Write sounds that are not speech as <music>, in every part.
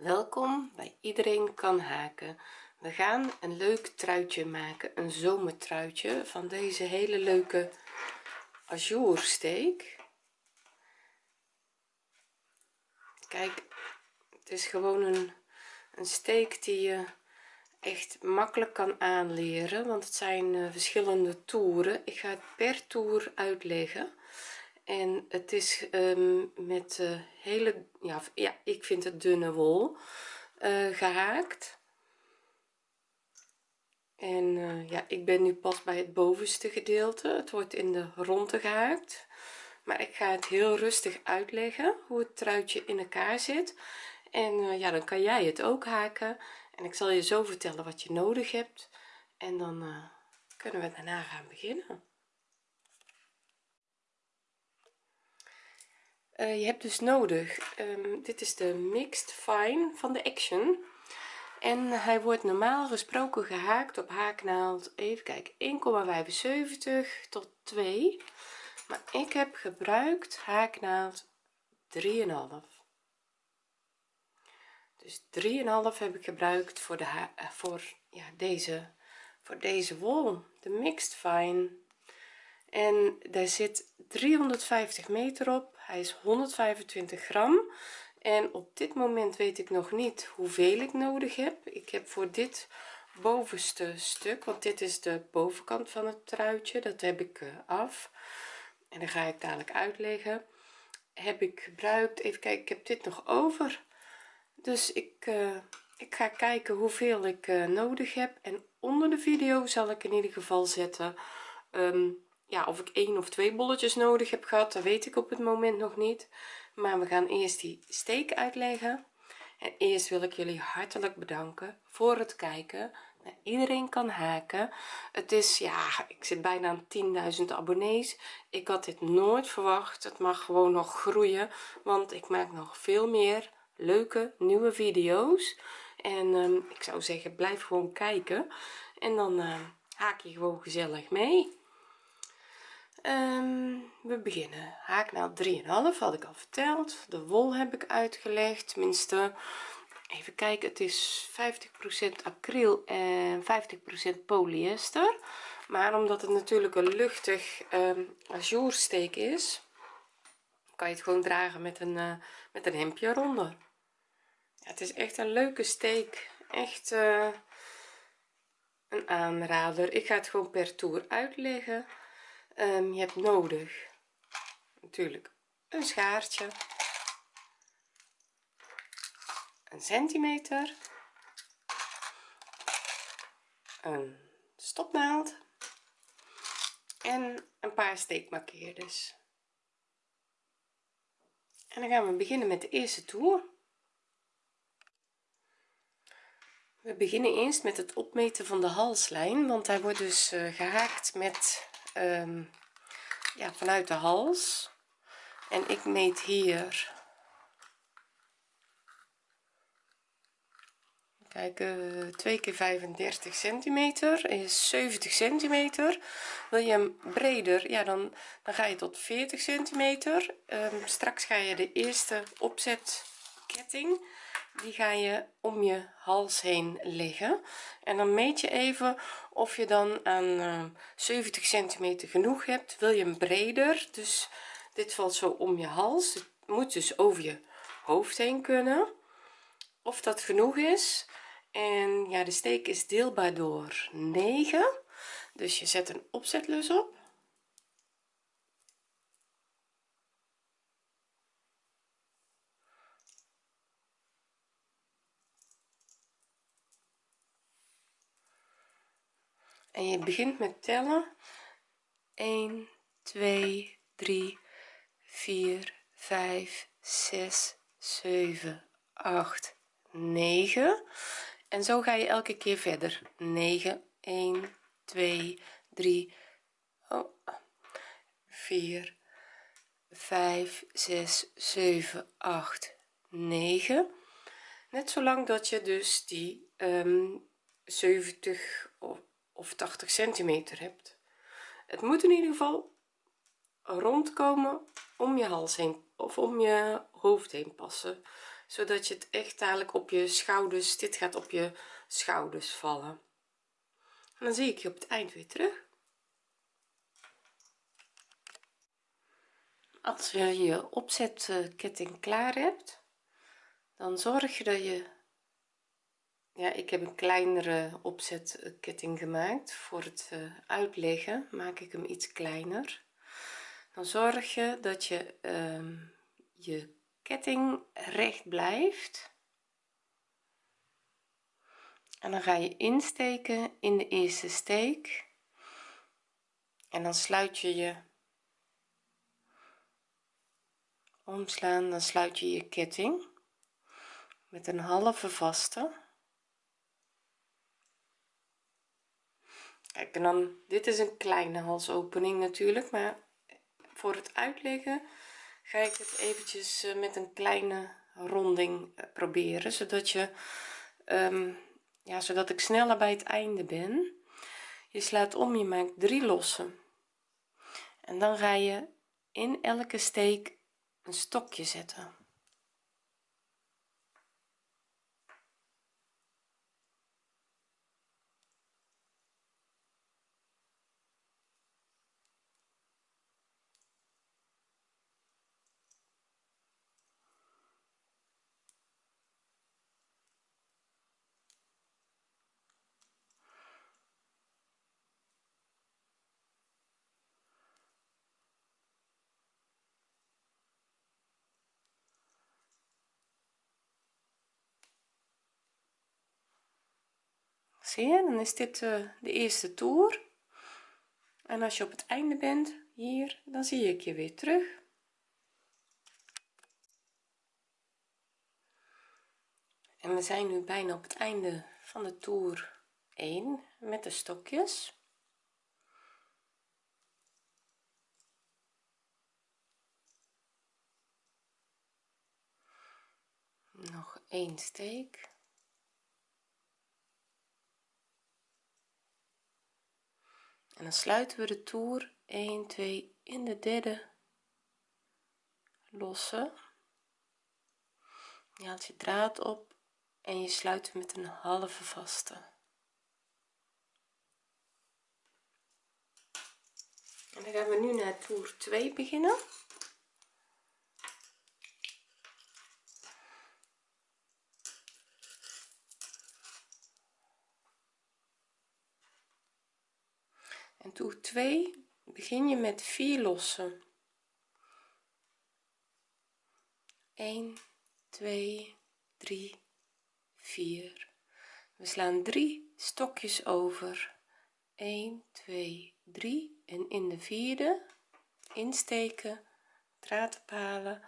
welkom bij iedereen kan haken. We gaan een leuk truitje maken een zomertruitje van deze hele leuke ajoursteek kijk het is gewoon een, een steek die je echt makkelijk kan aanleren want het zijn uh, verschillende toeren. Ik ga het per toer uitleggen en het is um, met uh, hele ja, ja ik vind het dunne wol uh, gehaakt en uh, ja ik ben nu pas bij het bovenste gedeelte. Het wordt in de ronde gehaakt maar ik ga het heel rustig uitleggen hoe het truitje in elkaar zit. En ja dan kan jij het ook haken. En ik zal je zo vertellen wat je nodig hebt. En dan kunnen we daarna gaan beginnen uh, je hebt dus nodig um, dit is de mixed fine van de action. En hij wordt normaal gesproken gehaakt op haaknaald even kijken 1,75 tot 2 maar ik heb gebruikt haaknaald 3,5 dus 3,5 heb ik gebruikt voor de eh, voor ja deze voor deze wol de mixed fine en daar zit 350 meter op. Hij is 125 gram. En op dit moment weet ik nog niet hoeveel ik nodig heb. Ik heb voor dit bovenste stuk want dit is de bovenkant van het truitje dat heb ik eh, af. En dan ga ik dadelijk uitleggen. Heb ik gebruikt even kijken ik heb dit nog over. Dus ik uh, ik ga kijken hoeveel ik uh, nodig heb. En onder de video zal ik in ieder geval zetten um, ja of ik één of twee bolletjes nodig heb gehad dat weet ik op het moment nog niet. Maar we gaan eerst die steek uitleggen. En eerst wil ik jullie hartelijk bedanken voor het kijken. Nou, iedereen kan haken. Het is ja ik zit bijna aan 10.000 abonnees. Ik had dit nooit verwacht. Het mag gewoon nog groeien want ik maak nog veel meer leuke nieuwe video's. En um, ik zou zeggen blijf gewoon kijken. En dan uh, haak je gewoon gezellig mee um, we beginnen. Haaknaald 3,5 had ik al verteld. De wol heb ik uitgelegd. Tenminste even kijken. Het is 50% acryl en 50% polyester. Maar omdat het natuurlijk een luchtig um, ajoursteek is kan je het gewoon dragen met een uh, met een hemdje eronder. Ja, het is echt een leuke steek. Echt uh, een aanrader. Ik ga het gewoon per toer uitleggen um, je hebt nodig natuurlijk een schaartje. Een centimeter. Een stopnaald. En een paar steekmarkeerders. En dan gaan we beginnen met de eerste toer. We beginnen eerst met het opmeten van de halslijn want hij wordt dus uh, gehaakt met um, ja vanuit de hals. En ik meet hier. Kijk uh, 2 keer 35 centimeter is 70 centimeter. Wil je hem breder ja dan dan ga je tot 40 centimeter. Um, straks ga je de eerste opzetketting die ga je om je hals heen leggen en dan meet je even of je dan aan uh, 70 centimeter genoeg hebt. Wil je hem breder? Dus dit valt zo om je hals. Het moet dus over je hoofd heen kunnen. Of dat genoeg is. En ja de steek is deelbaar door 9 dus je zet een opzetlus op en je begint met tellen. 1 2 3 4 5 6 7 8 9 en zo ga je elke keer verder. 9 1 2 3 oh, 4 5 6 7 8 9 net zolang dat je dus die um, 70 of of 80 centimeter hebt. Het moet in ieder geval rondkomen om je hals heen of om je hoofd heen passen zodat je het echt dadelijk op je schouders dit gaat op je schouders vallen. En dan zie ik je op het eind weer terug. Als je je opzetketting klaar hebt dan zorg je dat je ja ik heb een kleinere opzetketting gemaakt. Voor het eh, uitleggen maak ik hem iets kleiner. Dan zorg je dat je ehm, je ketting recht blijft. En dan ga je insteken in de eerste steek. En dan sluit je je omslaan dan sluit je je ketting met een halve vaste kijk en dan dit is een kleine halsopening natuurlijk maar voor het uitleggen ga ik het eventjes eh, met een kleine ronding eh, proberen zodat je um, ja zodat ik sneller bij het einde ben. Je slaat om je maakt drie lossen. En dan ga je in elke steek een stokje zetten zie je dan is dit uh, de eerste toer. En als je op het einde bent hier dan zie ik je weer terug. En we zijn nu bijna op het einde van de toer 1 met de stokjes. Nog één steek en dan sluiten we de toer 1 2 in de derde. Losse je haalt je draad op en je sluit met een halve vaste. En dan gaan we nu naar toer 2 beginnen en toer 2 begin je met 4 lossen. 1 2 3 4 we slaan 3 stokjes over. 1 2 3 en in de vierde insteken draad ophalen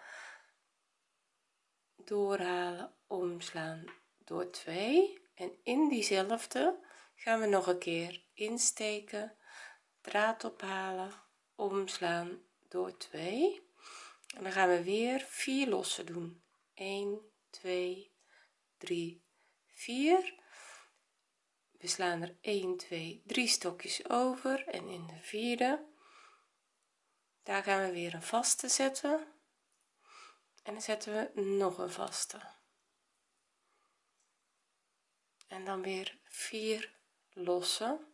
doorhalen omslaan door 2 en in diezelfde gaan we nog een keer insteken draad ophalen omslaan door 2 en dan gaan we weer 4 lossen doen. 1 2 3 4 we slaan er 1 2 3 stokjes over en in de vierde. Daar gaan we weer een vaste zetten. En dan zetten we nog een vaste. En dan weer 4 lossen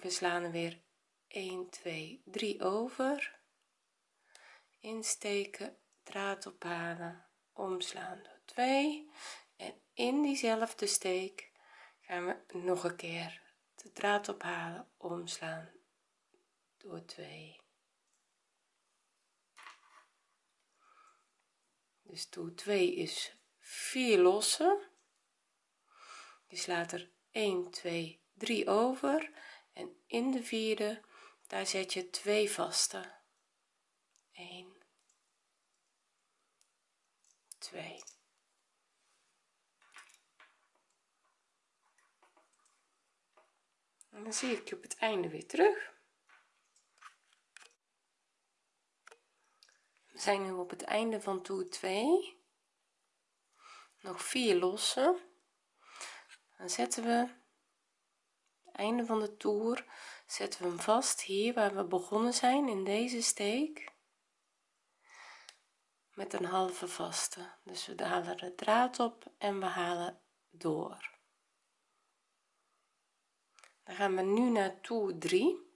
we slaan er weer 1 2 3 over. Insteken draad ophalen omslaan door 2 en in diezelfde steek gaan we nog een keer de draad ophalen omslaan door 2 dus toer 2 is 4 lossen. Je slaat er 1 2 3 over en in de vierde daar zet je twee vaste. 1 2 en dan zie ik je op het einde weer terug. We zijn nu op het einde van toer 2 nog vier lossen. Dan zetten we einde van de toer zetten we hem vast hier waar we begonnen zijn in deze steek. Met een halve vaste. Dus we halen de draad op en we halen door. Dan gaan we nu naar toer 3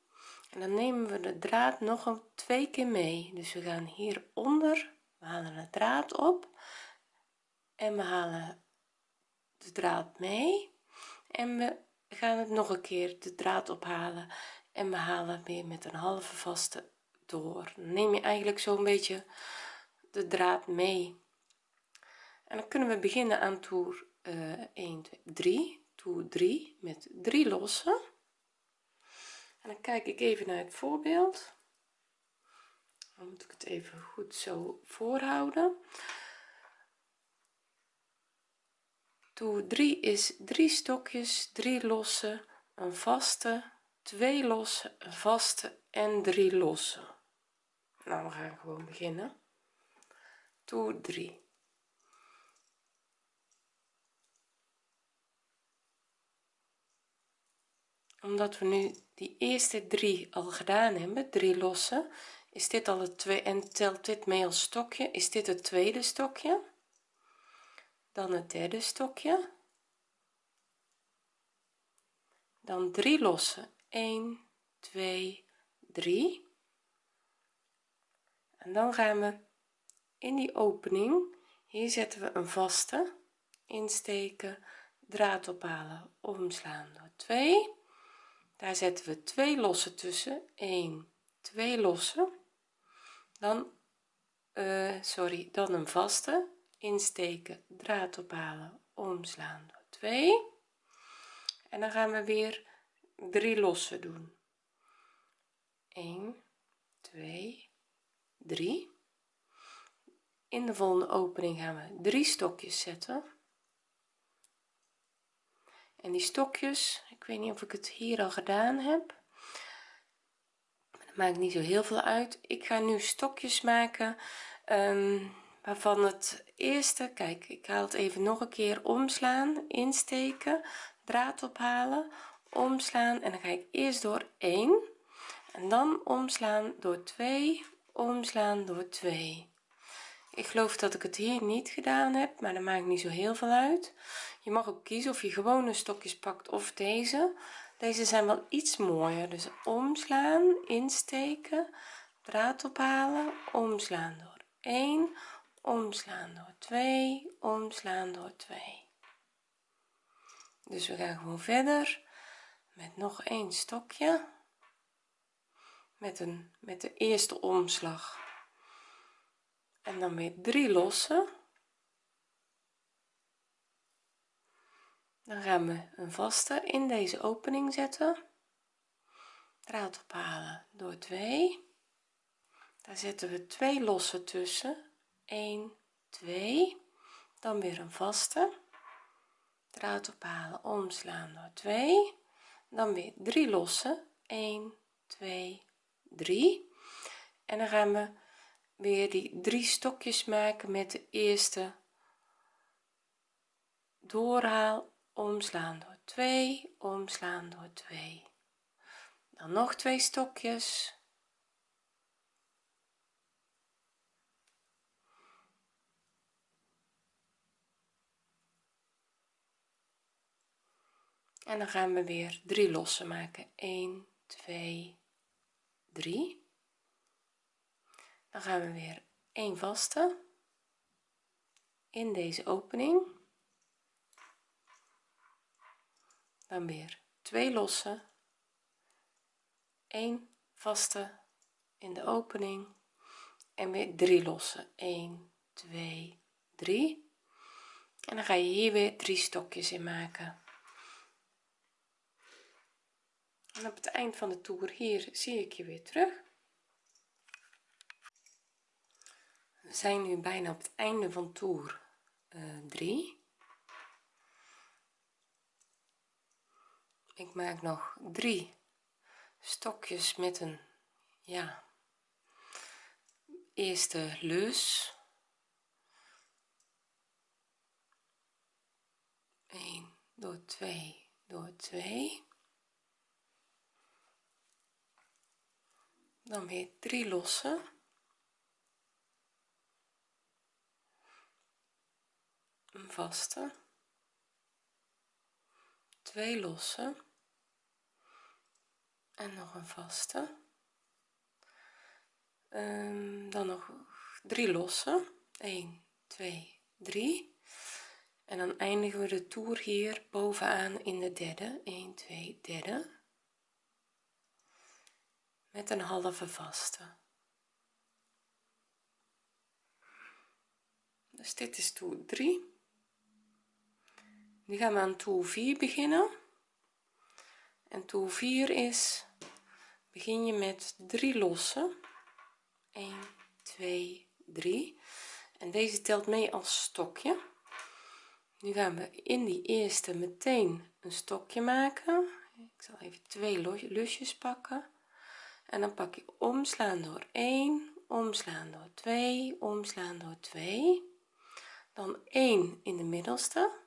en dan nemen we de draad nog een twee keer mee. Dus we gaan hieronder we halen de draad op en we halen de draad mee. En we gaan het nog een keer de draad ophalen en we halen weer met een halve vaste door. Neem je eigenlijk zo'n beetje de draad mee. En dan kunnen we beginnen aan toer uh, 1 2 3 toer 3 met 3 lossen en dan kijk ik even naar het voorbeeld. Dan moet ik het even goed zo voorhouden toer 3 is 3 stokjes 3 losse een vaste 2 losse een vaste en 3 losse nou we gaan gewoon beginnen. Toer 3 omdat we nu die eerste drie al gedaan hebben drie losse is dit al het twee en telt dit mee als stokje? Is dit het tweede stokje dan het derde stokje. Dan drie losse. 1 2 3 en dan gaan we in die opening. Hier zetten we een vaste. Insteken draad ophalen omslaan door 2 daar zetten we twee losse tussen. 1 2 losse dan uh, sorry dan een vaste insteken draad ophalen omslaan. Door 2 en dan gaan we weer 3 losse doen. 1 2 3 in de volgende opening gaan we drie stokjes zetten. En die stokjes ik weet niet of ik het hier al gedaan heb dat maakt niet zo heel veel uit. Ik ga nu stokjes maken um, waarvan het eerste kijk ik haal het even nog een keer. Omslaan insteken draad ophalen omslaan en dan ga ik eerst door 1 en dan omslaan door 2 omslaan door 2 ik geloof dat ik het hier niet gedaan heb maar dat maakt niet zo heel veel uit. Je mag ook kiezen of je gewone stokjes pakt of deze. Deze zijn wel iets mooier. Dus omslaan insteken draad ophalen omslaan door 1 omslaan door 2 omslaan door 2 dus we gaan gewoon verder met nog een stokje. Met een met de eerste omslag. En dan weer drie lossen. Dan gaan we een vaste in deze opening zetten. Draad ophalen door 2 daar zetten we twee losse tussen 1 2 dan weer een vaste. Draad ophalen omslaan door 2 dan weer 3 losse 1 2 3 en dan gaan we weer die drie stokjes maken met de eerste. Doorhaal omslaan door 2 omslaan door 2 dan nog twee stokjes en dan gaan we weer drie losse maken. 1 2 3 dan gaan we weer een vaste in deze opening. Dan weer twee losse 1 vaste in de opening. En weer drie losse 1 2 3 en dan ga je hier weer drie stokjes in maken en op het eind van de toer hier zie ik je weer terug. We zijn nu bijna op het einde van toer uh, 3 ik maak nog drie stokjes met een ja eerste lus 1 door 2 door 2 dan weer drie lossen. Een vaste. Twee losse en nog een vaste. Um, dan nog drie losse 1 2 3 en dan eindigen we de toer hier bovenaan in de derde. 1 2 derde met een halve vaste. Dus dit is toer 3 nu gaan we aan toer 4 beginnen. En toer 4 is begin je met 3 losse. 1 2 3 en deze telt mee als stokje. Nu gaan we in die eerste meteen een stokje maken. Ik zal even twee lusjes pakken en dan pak ik omslaan door 1 omslaan door 2 omslaan door 2 dan 1 in de middelste.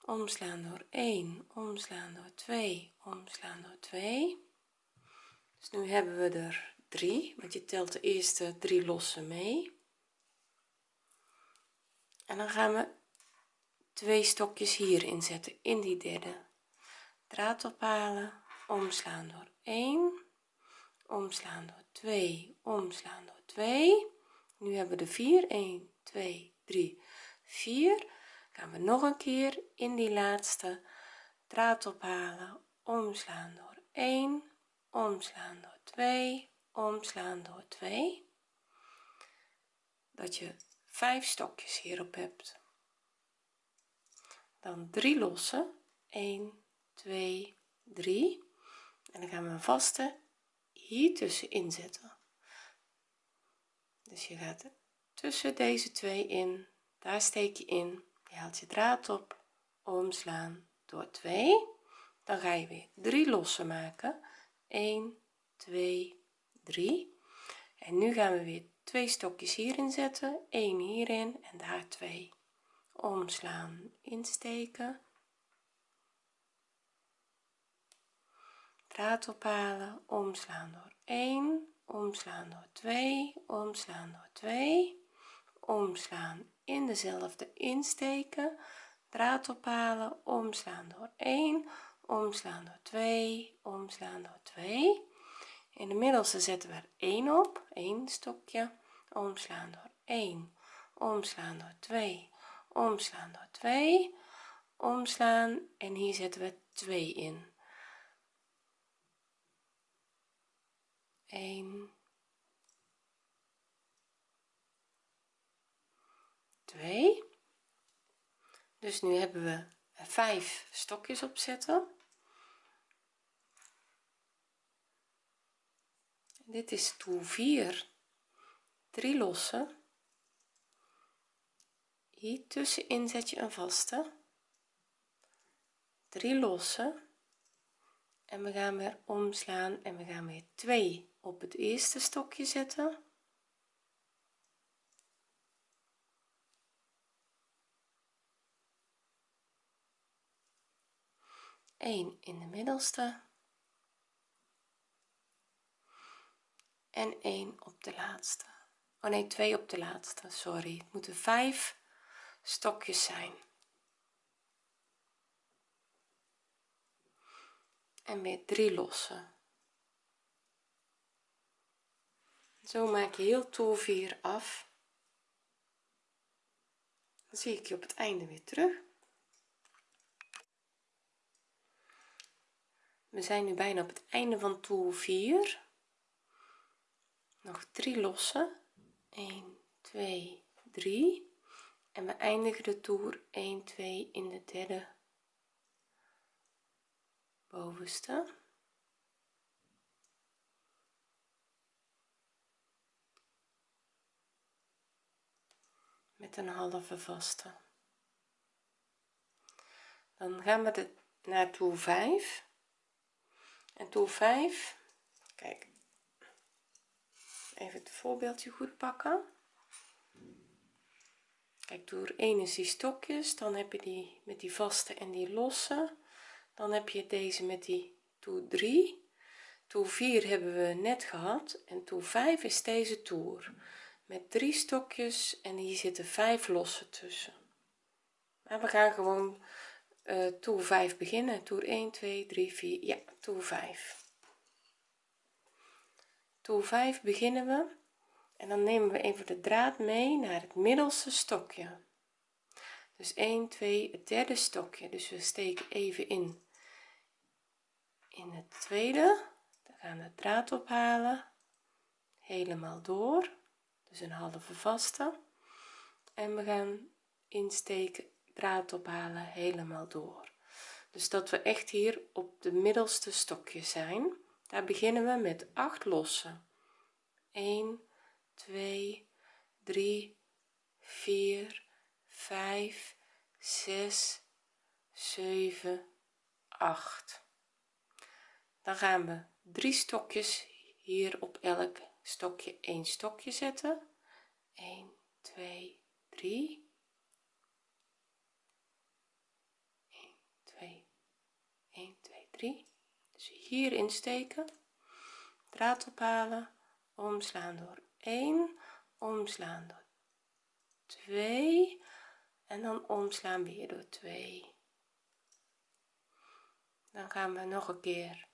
Omslaan door 1 omslaan door 2 omslaan door 2 dus nu hebben we er 3 want je telt de eerste drie losse mee. En dan gaan we twee stokjes hier inzetten in die derde draad ophalen omslaan door 1 omslaan door 2 omslaan door 2 nu hebben we de 4 1 2 3 4 gaan we nog een keer in die laatste. Draad ophalen omslaan door 1 omslaan door 2 omslaan door 2 dat je vijf stokjes hierop hebt. Dan 3 losse 1 2 3 en dan gaan we een vaste hier tussenin zetten. Dus je gaat tussen deze twee in. Daar steek je in. Je haalt je draad op. Omslaan door 2 dan ga je weer 3 losse maken. 1 2 3 en nu gaan we weer twee stokjes hierin zetten. 1 hierin en daar 2 omslaan insteken draad ophalen. Omslaan door 1 omslaan door 2 omslaan door 2 omslaan in dezelfde insteken. Draad ophalen omslaan door 1 omslaan door 2 omslaan door 2 in de middelste zetten we er 1 op 1 stokje. Omslaan door 1 omslaan door 2 omslaan door 2 omslaan en hier zetten we 2 in 1 2 dus nu hebben we 5 stokjes opzetten. Dit is toer 4 3 losse hier tussenin zet je een vaste. 3 losse en we gaan weer omslaan en we gaan weer 2 op het eerste stokje zetten. 1 in de middelste. En 1 op de laatste. Oh nee 2 op de laatste sorry. Het moeten 5 stokjes zijn. En weer 3 losse zo maak je heel toer 4 af. Dan zie ik je op het einde weer terug. We zijn nu bijna op het einde van toer 4 nog 3 losse 1 2 3 en we eindigen de toer. 1 2 in de derde bovenste een halve vaste. Dan gaan we de, naar toer 5 en toer 5 kijk even het voorbeeldje goed pakken. Kijk toer 1 is die stokjes dan heb je die met die vaste en die losse. Dan heb je deze met die toer 3 toer 4 hebben we net gehad en toer 5 is deze toer met drie stokjes en hier zitten vijf losse tussen. Maar we gaan gewoon uh, toer 5 beginnen. Toer 1 2 3 4 ja toer 5 toer 5 beginnen we. En dan nemen we even de draad mee naar het middelste stokje. Dus 1 2 het derde stokje. Dus we steken even in in het tweede. Dan gaan de draad ophalen. Helemaal door dus een halve vaste. En we gaan insteken draad ophalen helemaal door. Dus dat we echt hier op de middelste stokje zijn daar beginnen we met 8 losse 1 2 3 4 5 6 7 8 dan gaan we drie stokjes hier op elk stokje een stokje zetten. 1 2 3 1 2 1 2 3 dus hier insteken. Draad ophalen. Omslaan door 1 omslaan door 2 en dan omslaan weer door 2 dan gaan we nog een keer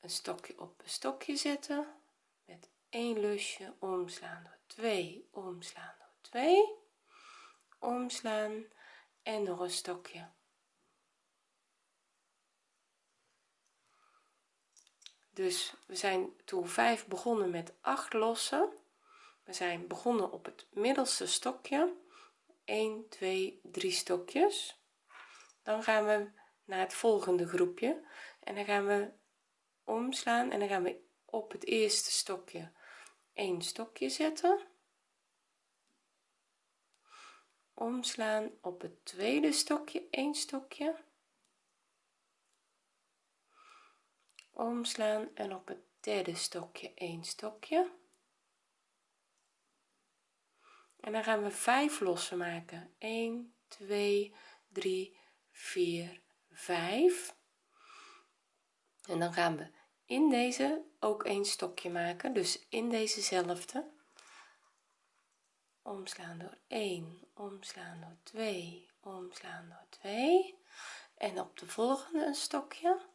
een stokje op een stokje zetten 1 lusje omslaan door 2 omslaan door 2 omslaan en nog een stokje. Dus we zijn toer 5 begonnen met 8 lossen. We zijn begonnen op het middelste stokje. 1 2 3 stokjes. Dan gaan we naar het volgende groepje. En dan gaan we omslaan en dan gaan we op het eerste stokje een stokje zetten. Omslaan op het tweede stokje een stokje. Omslaan en op het derde stokje een stokje. En dan gaan we 5 losse maken. 1 2 3 4 5 en dan gaan we in deze ook een stokje maken. Dus in dezezelfde omslaan door 1 omslaan door 2 omslaan door 2 en op de volgende een stokje.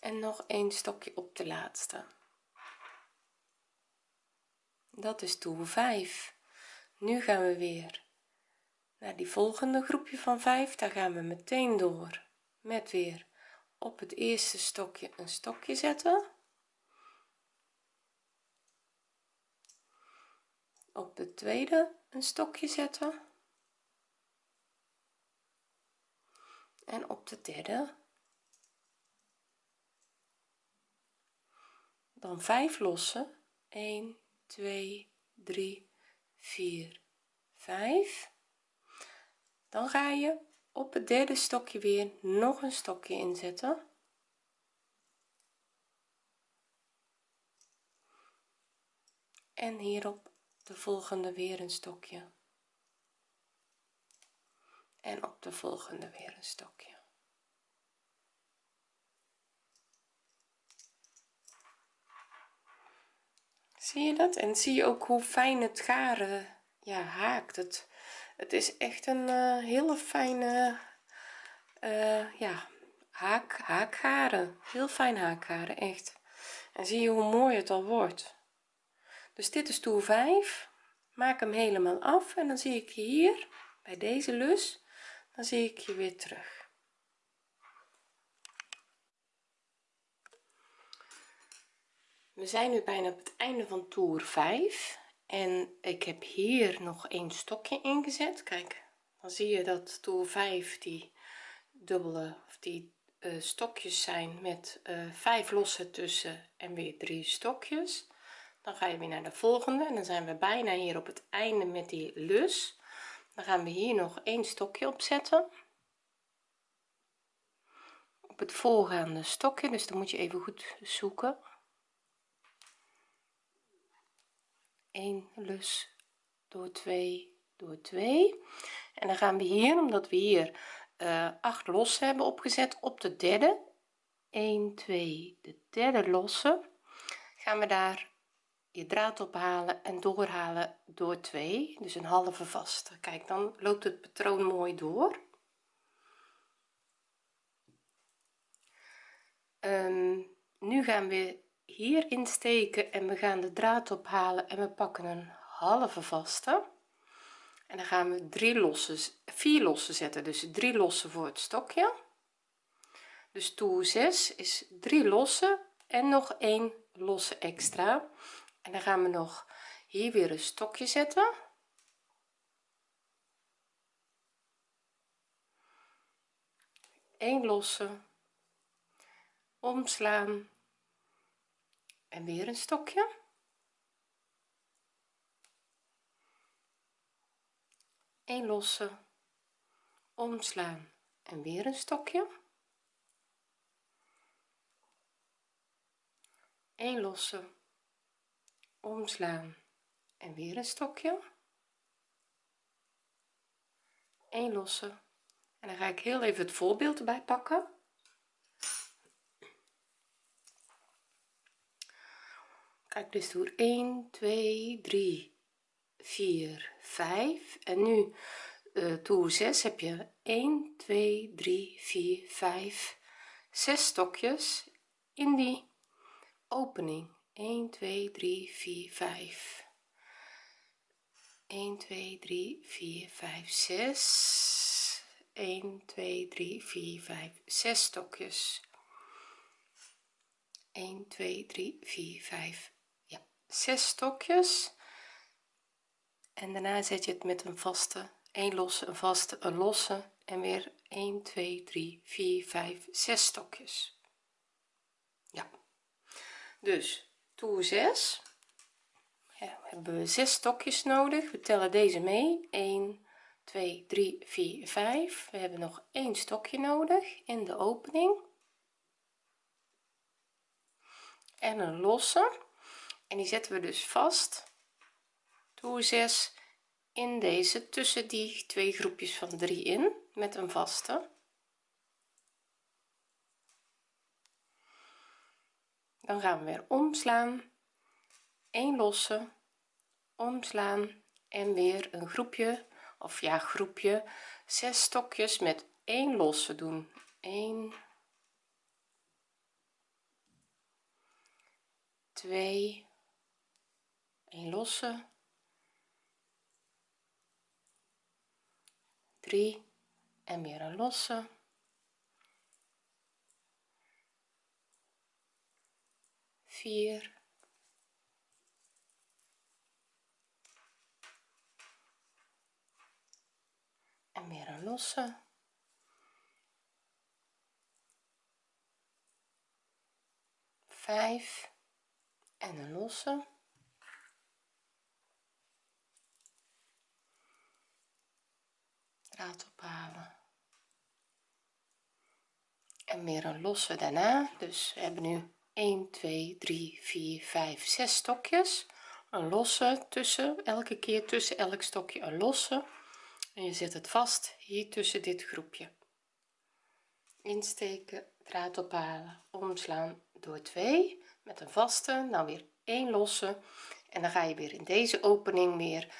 En nog een stokje op de laatste dat is toer 5 nu gaan we weer naar die volgende groepje van 5 daar gaan we meteen door met weer op het eerste stokje een stokje zetten. Op de tweede een stokje zetten. En op de derde. Dan 5 lossen. 1 2 3 4 5 dan ga je op het derde stokje weer nog een stokje inzetten. En hierop de volgende weer een stokje. En op de volgende weer een stokje zie je dat? En zie je ook hoe fijn het garen ja haakt. Het het is echt een uh, hele fijne uh, ja haak haakgaren heel fijn haakgaren echt. En zie je hoe mooi het al wordt. Dus dit is toer 5 maak hem helemaal af en dan zie ik je hier bij deze lus. Dan zie ik je weer terug we zijn nu bijna op het einde van toer 5 en ik heb hier nog een stokje ingezet. Kijk dan zie je dat toer 5 die dubbele of die uh, stokjes zijn met uh, 5 losse tussen en weer drie stokjes. Dan ga je weer naar de volgende en dan zijn we bijna hier op het einde met die lus. Dan gaan we hier nog een stokje opzetten op het volgende stokje dus dan moet je even goed zoeken 1 lus door 2 door 2 en dan gaan we hier omdat we hier uh, 8 losse hebben opgezet op de derde. 1 2 de derde losse. Gaan we daar je draad ophalen en doorhalen door 2 dus een halve vaste. Kijk dan loopt het patroon mooi door. Um, nu gaan we hier insteken en we gaan de draad ophalen en we pakken een halve vaste. En dan gaan we drie losse vier losse zetten dus drie losse voor het stokje. Dus toer 6 is drie losse en nog één losse extra. En dan gaan we nog hier weer een stokje zetten. Een losse. Omslaan en weer een stokje. Een losse. Omslaan en weer een stokje. Een losse. Omslaan en weer een stokje. Een losse. En dan ga ik heel even het voorbeeld erbij pakken dus door 1 2 3 4 5 en nu uh, toer 6 heb je 1 2 3 4 5 6 stokjes in die opening. 1 2 3 4 5 1 2 3 4 5 6 1 2 3 4 5 6 stokjes. 1 2 3 4 5 ja 6 stokjes. En daarna zet je het met een vaste een losse een vaste een losse en weer 1 2 3 4 5 6 stokjes. Ja. Dus toer 6 ja, hebben we 6 stokjes nodig. We tellen deze mee. 1 2 3 4 5 we hebben nog één stokje nodig in de opening. En een losse en die zetten we dus vast. Toer 6 in deze tussen die twee groepjes van 3 in met een vaste. Dan gaan we weer omslaan. 1 losse omslaan en weer een groepje of ja groepje 6 stokjes met 1 losse doen. 1 2 1 losse. 3 en weer een losse. Vier. En weer een losse. Vijf. En een losse ophalen. En weer een losse daarna. Dus we hebben nu 1 2 3 4 5 6 stokjes. Een losse tussen elke keer tussen elk stokje een losse. En je zet het vast hier tussen dit groepje. Insteken draad ophalen omslaan door 2 met een vaste nou weer 1 losse. En dan ga je weer in deze opening weer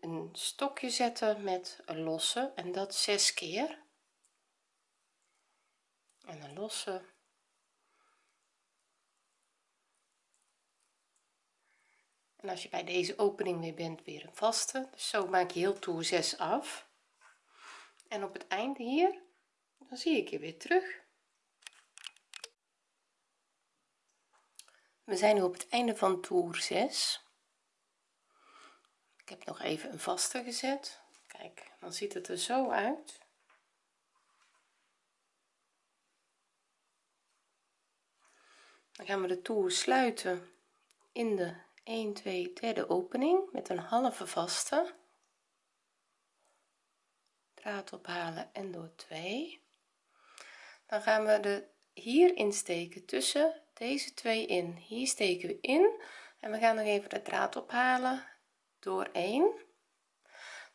een stokje zetten met een losse en dat zes keer. En een losse en als je bij deze opening weer bent weer een vaste. Dus zo maak je heel toer 6 af. En op het einde hier dan zie ik je weer terug. We zijn nu op het einde van toer 6 ik heb nog even een vaste gezet. Kijk dan ziet het er zo uit. Dan gaan we de toer sluiten in de 1 2 derde opening met een halve vaste. Draad ophalen en door 2 dan gaan we de hier insteken tussen deze twee in. Hier steken we in en we gaan nog even de draad ophalen door 1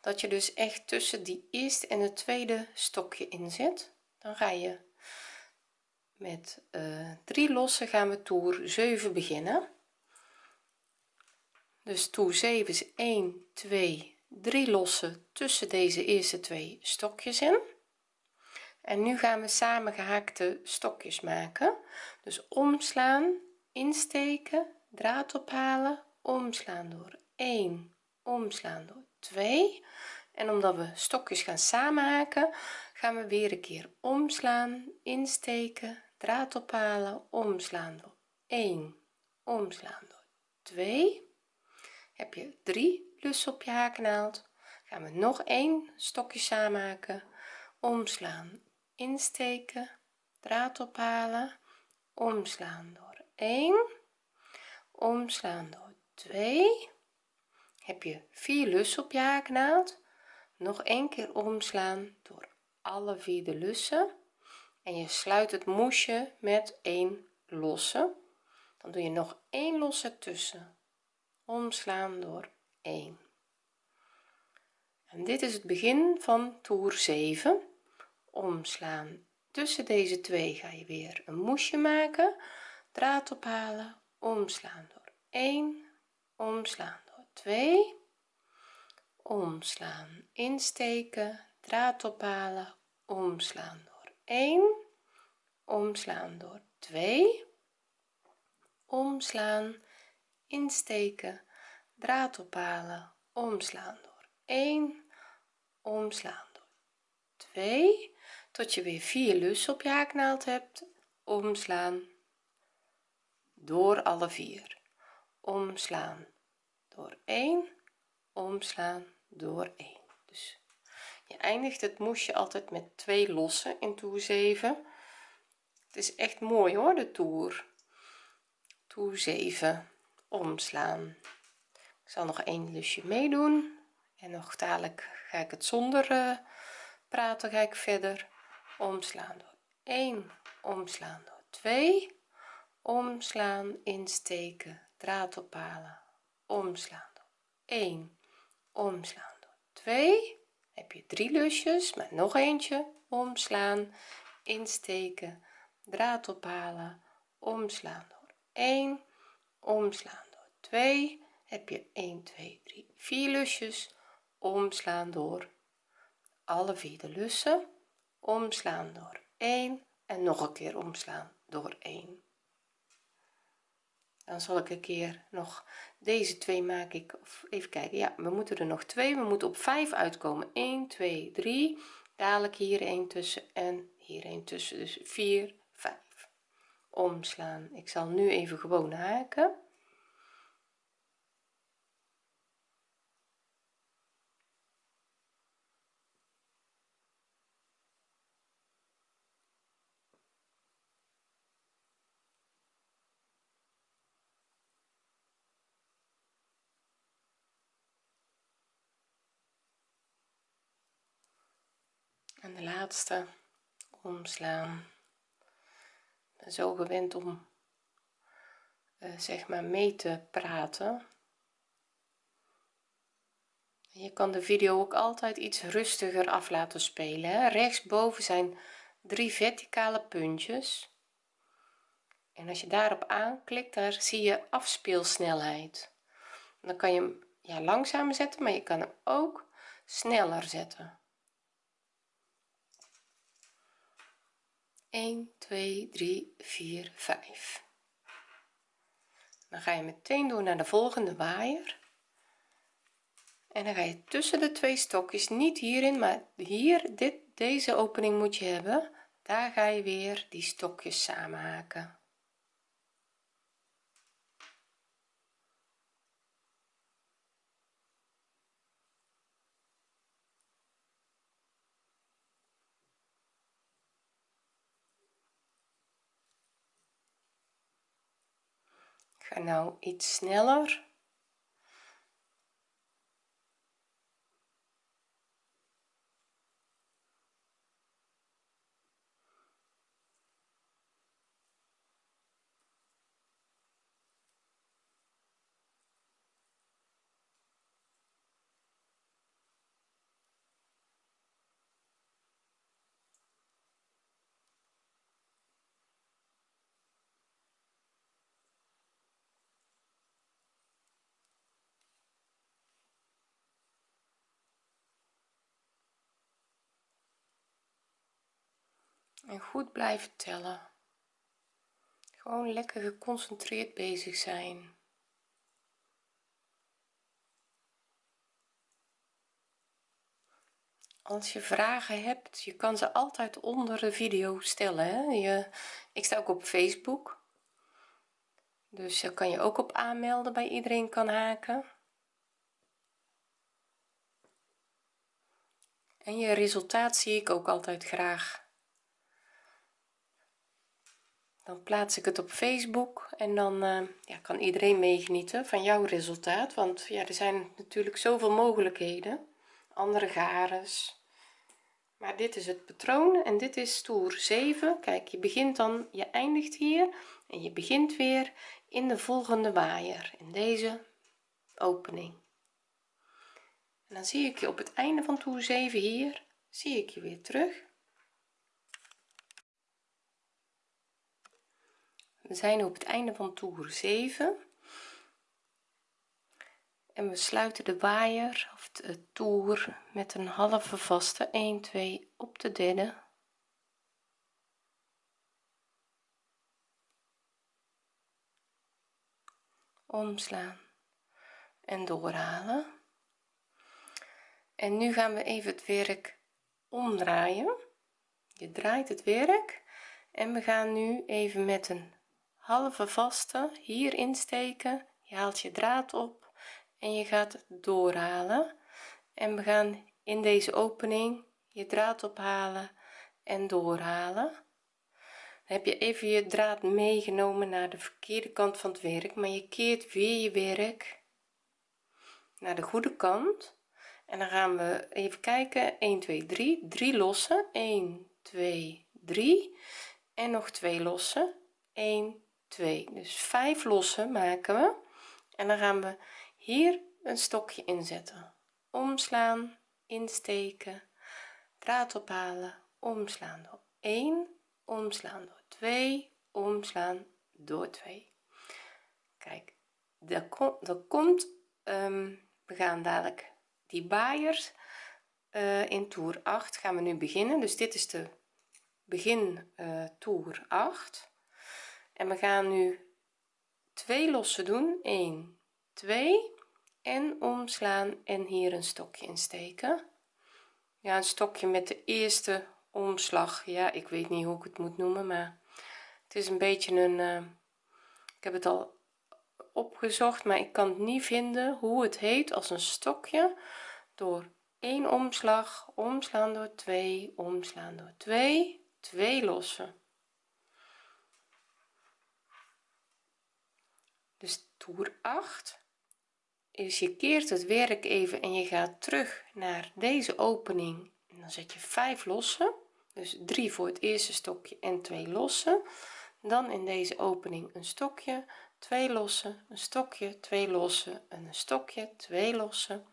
dat je dus echt tussen die eerste en het tweede stokje in zit dan ga je met uh, drie lossen gaan we toer 7 beginnen. Dus toer 7 is 1 2 3 lossen tussen deze eerste twee stokjes in. En nu gaan we samen gehaakte stokjes maken. Dus omslaan insteken draad ophalen omslaan door 1 omslaan door 2 en omdat we stokjes gaan samenhaken gaan we weer een keer omslaan insteken draad ophalen omslaan door 1 omslaan door 2 heb je 3 lussen op je haaknaald gaan we nog een stokje samenhaken omslaan insteken draad ophalen omslaan door 1 omslaan door 2 heb je 4 lussen op je haaknaald nog een keer omslaan door alle vier de lussen. En je sluit het moesje met een losse. Dan doe je nog een losse tussen. Omslaan door 1 en dit is het begin van toer 7 omslaan. Tussen deze twee ga je weer een moesje maken. Draad ophalen. Omslaan door 1 omslaan 2 omslaan insteken draad ophalen. Omslaan door 1 omslaan door 2 omslaan insteken draad ophalen. Omslaan door 1 omslaan door 2 tot je weer 4 lussen op je haaknaald hebt. Omslaan door alle vier. Omslaan door 1 omslaan door 1 dus je eindigt het moesje altijd met twee lossen in toer 7 het is echt mooi hoor de toer. Toer 7 omslaan. Ik zal nog één lusje meedoen. En nog dadelijk ga ik het zonder uh, praten ga ik verder. Omslaan door 1 omslaan door 2 omslaan insteken draad ophalen omslaan door. 1 omslaan door. 2 heb je drie lusjes maar nog eentje. Omslaan insteken draad ophalen. Omslaan door 1 omslaan door 2 heb je 1 2 3 4 lusjes. Omslaan door alle vier de lussen. Omslaan door 1 en nog een keer omslaan door 1 dan zal ik een keer nog deze twee maak ik even kijken. Ja we moeten er nog twee. We moeten op 5 uitkomen. 1 2 3 dadelijk hier een tussen en hier een tussen. Dus 4 5 omslaan. Ik zal nu even gewoon haken en de laatste omslaan. Ben zo gewend om uh, zeg maar mee te praten. Je kan de video ook altijd iets rustiger af laten spelen rechtsboven zijn drie verticale puntjes. En als je daarop aanklikt daar zie je afspeelsnelheid. Dan kan je hem ja langzamer zetten maar je kan hem ook sneller zetten 1 2 3 4 5 dan ga je meteen door naar de volgende waaier. En dan ga je tussen de twee stokjes niet hierin maar hier dit deze opening moet je hebben. Daar ga je weer die stokjes samenhaken ga nou iets sneller en goed blijven tellen. Gewoon lekker geconcentreerd bezig zijn. Als je vragen hebt je kan ze altijd onder de video stellen hè? Je, ik sta ook op facebook. Dus daar kan je ook op aanmelden bij iedereen kan haken. En je resultaat zie ik ook altijd graag dan plaats ik het op facebook en dan uh, ja, kan iedereen meegenieten van jouw resultaat. Want ja er zijn natuurlijk zoveel mogelijkheden. Andere gares. Maar dit is het patroon en dit is toer 7 kijk je begint dan je eindigt hier en je begint weer in de volgende waaier in deze opening. En dan zie ik je op het einde van toer 7 hier zie ik je weer terug we zijn op het einde van toer 7 en we sluiten de waaier of de toer met een halve vaste. 1 2 op de derde. Omslaan en doorhalen. En nu gaan we even het werk omdraaien. Je draait het werk. En we gaan nu even met een halve vaste hier insteken je haalt je draad op en je gaat doorhalen. En we gaan in deze opening je draad ophalen en doorhalen. Heb je even je draad meegenomen naar de verkeerde kant van het werk maar je keert weer je werk naar de goede kant. En dan gaan we even kijken. 1 2 3 3 lossen. 1 2 3 en nog twee lossen. 1 2 dus 5 lossen maken we. En dan gaan we hier een stokje inzetten. Omslaan insteken draad ophalen omslaan door 1 omslaan door 2 omslaan door 2 kijk dat komt dat komt um, we gaan dadelijk die baaiers uh, in toer 8 gaan we nu beginnen. Dus dit is de begin uh, toer 8 en we gaan nu twee lossen doen. 1 2 en omslaan en hier een stokje insteken ja een stokje met de eerste omslag. Ja ik weet niet hoe ik het moet noemen maar het is een beetje een uh, ik heb het al opgezocht maar ik kan het niet vinden hoe het heet als een stokje door één omslag omslaan door 2 omslaan door 2 2 lossen dus toer 8 is je keert het werk even en je gaat terug naar deze opening. En dan zet je 5 lossen. Dus 3 voor het eerste stokje en 2 lossen. Dan in deze opening een stokje 2 lossen een stokje 2 lossen en een stokje 2 lossen.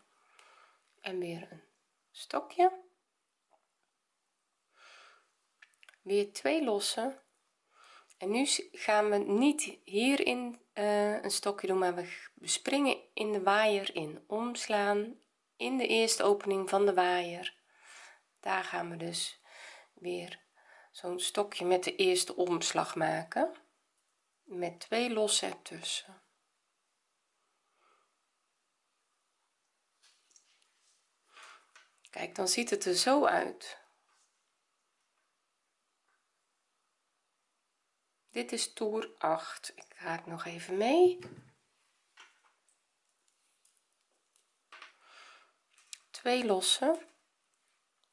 En weer een stokje. Weer 2 lossen en nu gaan we niet hierin uh, een stokje doen maar we springen in de waaier in. Omslaan in de eerste opening van de waaier. Daar gaan we dus weer zo'n stokje met de eerste omslag maken. Met twee losse ertussen. Kijk dan ziet het er zo uit dit is toer 8 ik haak nog even mee. Twee lossen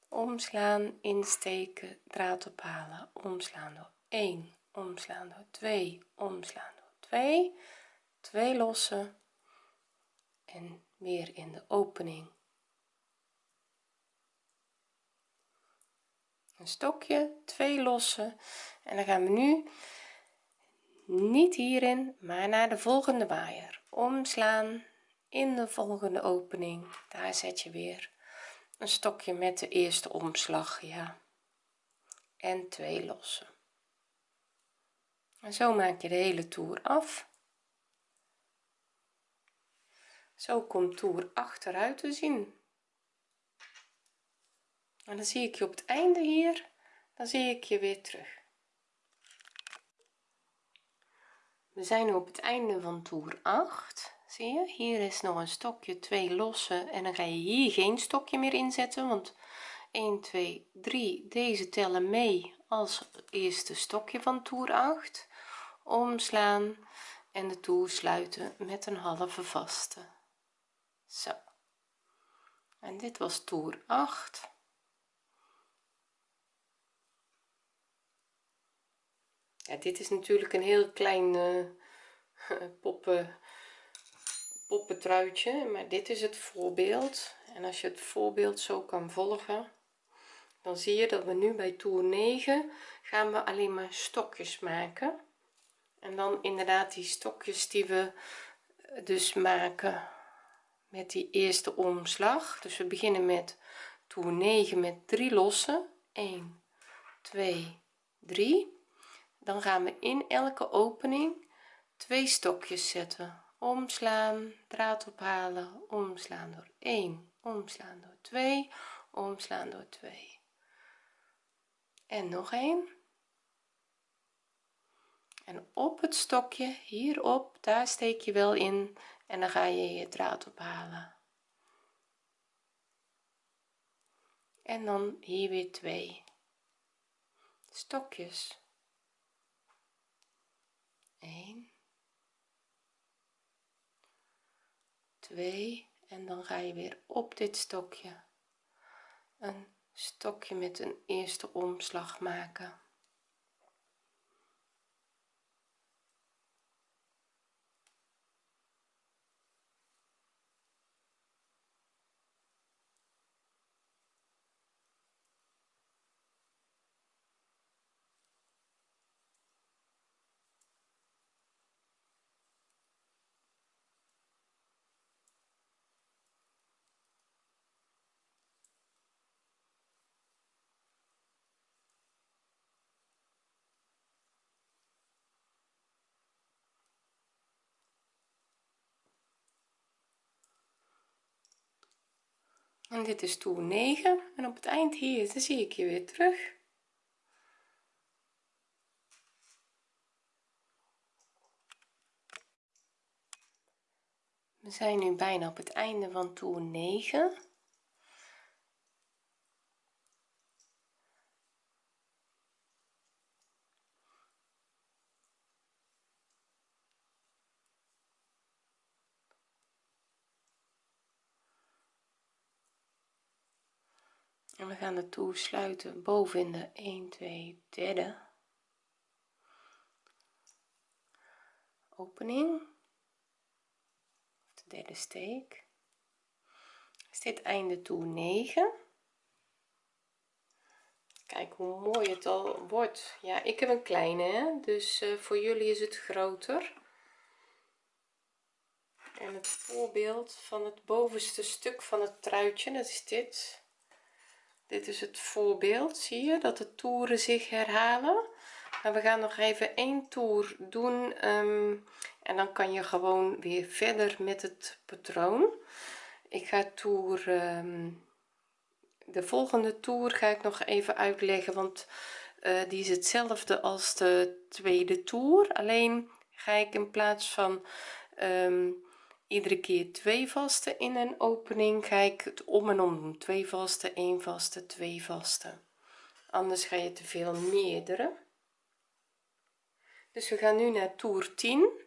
omslaan insteken draad ophalen. Omslaan door 1 omslaan door 2 omslaan door 2 2 lossen en weer in de opening. Een stokje twee lossen en dan gaan we nu niet hierin maar naar de volgende waaier omslaan in de volgende opening. Daar zet je weer een stokje met de eerste omslag ja. En twee lossen. En zo maak je de hele toer af. Zo komt toer achteruit te zien. En dan zie ik je op het einde hier. Dan zie ik je weer terug we zijn nu op het einde van toer 8 zie je. Hier is nog een stokje twee losse en dan ga je hier geen stokje meer inzetten want 1 2 3 deze tellen mee als eerste stokje van toer 8 omslaan en de toer sluiten met een halve vaste. Zo. En dit was toer 8 ja dit is natuurlijk een heel klein <laughs> uh, poppen poppentruitje maar dit is het voorbeeld. En als je het voorbeeld zo kan volgen dan zie je dat we nu bij toer 9 gaan we alleen maar stokjes maken. En dan inderdaad die stokjes die we eh, dus maken met die eerste omslag. Dus we beginnen met toer 9 met 3 losse 1 2 3 dan gaan we in elke opening twee stokjes zetten. Omslaan draad ophalen omslaan door 1 omslaan door 2 omslaan door 2 en nog een en op het stokje hierop daar steek je wel in en dan ga je je draad ophalen. En dan hier weer twee stokjes 1 2 en dan ga je weer op dit stokje. Een stokje met een eerste omslag maken en dit is toer 9 en op het eind hier zie ik je weer terug. We zijn nu bijna op het einde van toer 9 we gaan de toer sluiten boven in de 1 2 derde. Opening. De derde steek. Is dit einde toer 9 kijk hoe mooi het al wordt. Ja ik heb een kleine dus uh, voor jullie is het groter. En het voorbeeld van het bovenste stuk van het truitje dat is dit dit is het voorbeeld zie je dat de toeren zich herhalen. Maar we gaan nog even één toer doen um, en dan kan je gewoon weer verder met het patroon. Ik ga toer um, de volgende toer ga ik nog even uitleggen want uh, die is hetzelfde als de tweede toer. Alleen ga ik in plaats van um, iedere keer twee vaste in een opening ga ik het om en om doen. Twee vaste één vaste twee vaste anders ga je te veel meerdere. Dus we gaan nu naar toer 10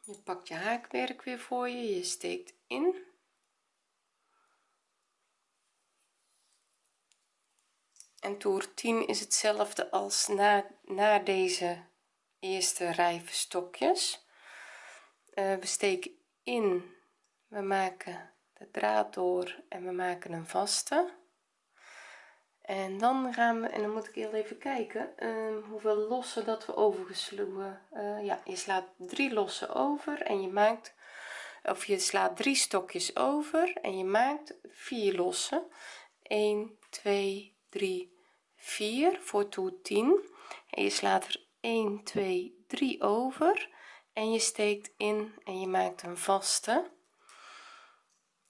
je pakt je haakwerk weer voor je je steekt in. En toer 10 is hetzelfde als na, na deze eerste rij stokjes. Uh, we steken in we maken de draad door en we maken een vaste. En dan gaan we en dan moet ik heel even kijken uh, hoeveel lossen dat we overgesloegen. Uh, ja je slaat drie lossen over en je maakt of je slaat drie stokjes over en je maakt vier lossen. 1 2 3 4 voor toer 10 en je slaat er 1 2 3 over. En je steekt in en je maakt een vaste.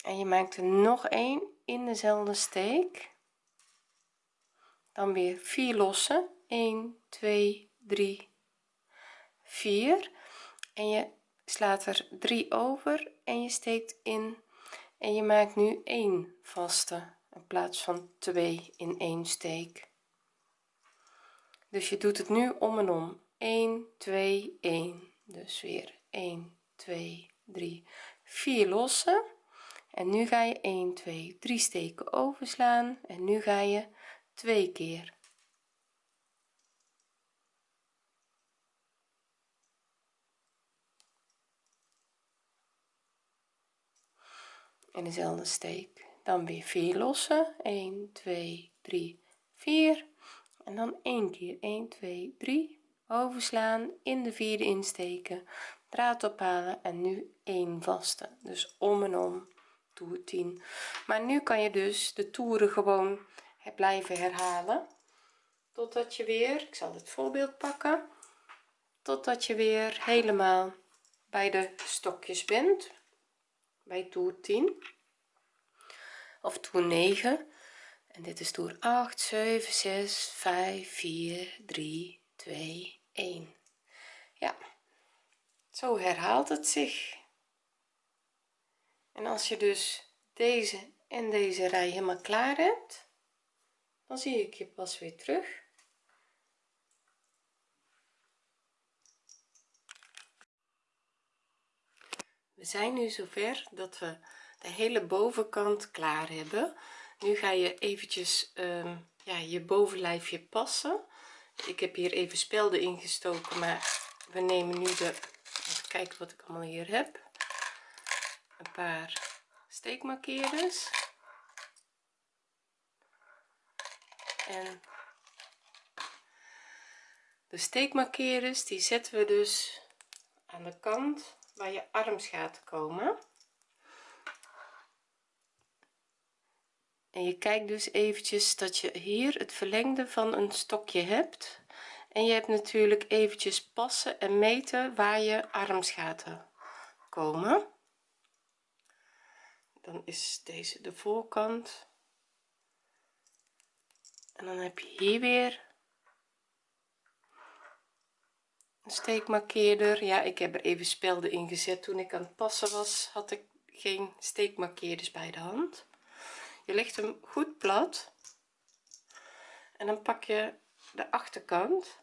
En je maakt er nog een in dezelfde steek. Dan weer 4 lossen. 1 2 3 4 en je slaat er 3 over en je steekt in. En je maakt nu 1 vaste in plaats van 2 in één steek dus je doet het nu om en om. 1 2 1 dus weer 1 2 3 4 lossen. En nu ga je 1 2 3 steken overslaan. En nu ga je twee keer. In dezelfde steek. Dan weer 4 lossen. 1 2 3 4 en dan één keer. 1 2 3 overslaan. In de vierde insteken. Draad ophalen. En nu 1 vaste. Dus om en om. Toer 10 maar nu kan je dus de toeren gewoon blijven herhalen. Totdat je weer ik zal het voorbeeld pakken. Totdat je weer helemaal bij de stokjes bent. Bij toer 10 of toer 9 en dit is toer 8 7 6 5 4 3 2 1 ja zo herhaalt het zich. En als je dus deze en deze rij helemaal klaar hebt dan zie ik je pas weer terug. We zijn nu zover dat we de hele bovenkant klaar hebben nu ga je eventjes um, ja, je bovenlijfje passen. Ik heb hier even spelden ingestoken maar we nemen nu de even kijken wat ik allemaal hier heb. Een paar steekmarkeerders. En de steekmarkeerders die zetten we dus aan de kant waar je armsgaten komen en je kijkt dus eventjes dat je hier het verlengde van een stokje hebt. En je hebt natuurlijk eventjes passen en meten waar je armsgaten komen. Dan is deze de voorkant. En dan heb je hier weer een steekmarkeerder. Ja ik heb er even spelden in gezet. Toen ik aan het passen was had ik geen steekmarkeerders bij de hand je legt hem goed plat. En dan pak je de achterkant.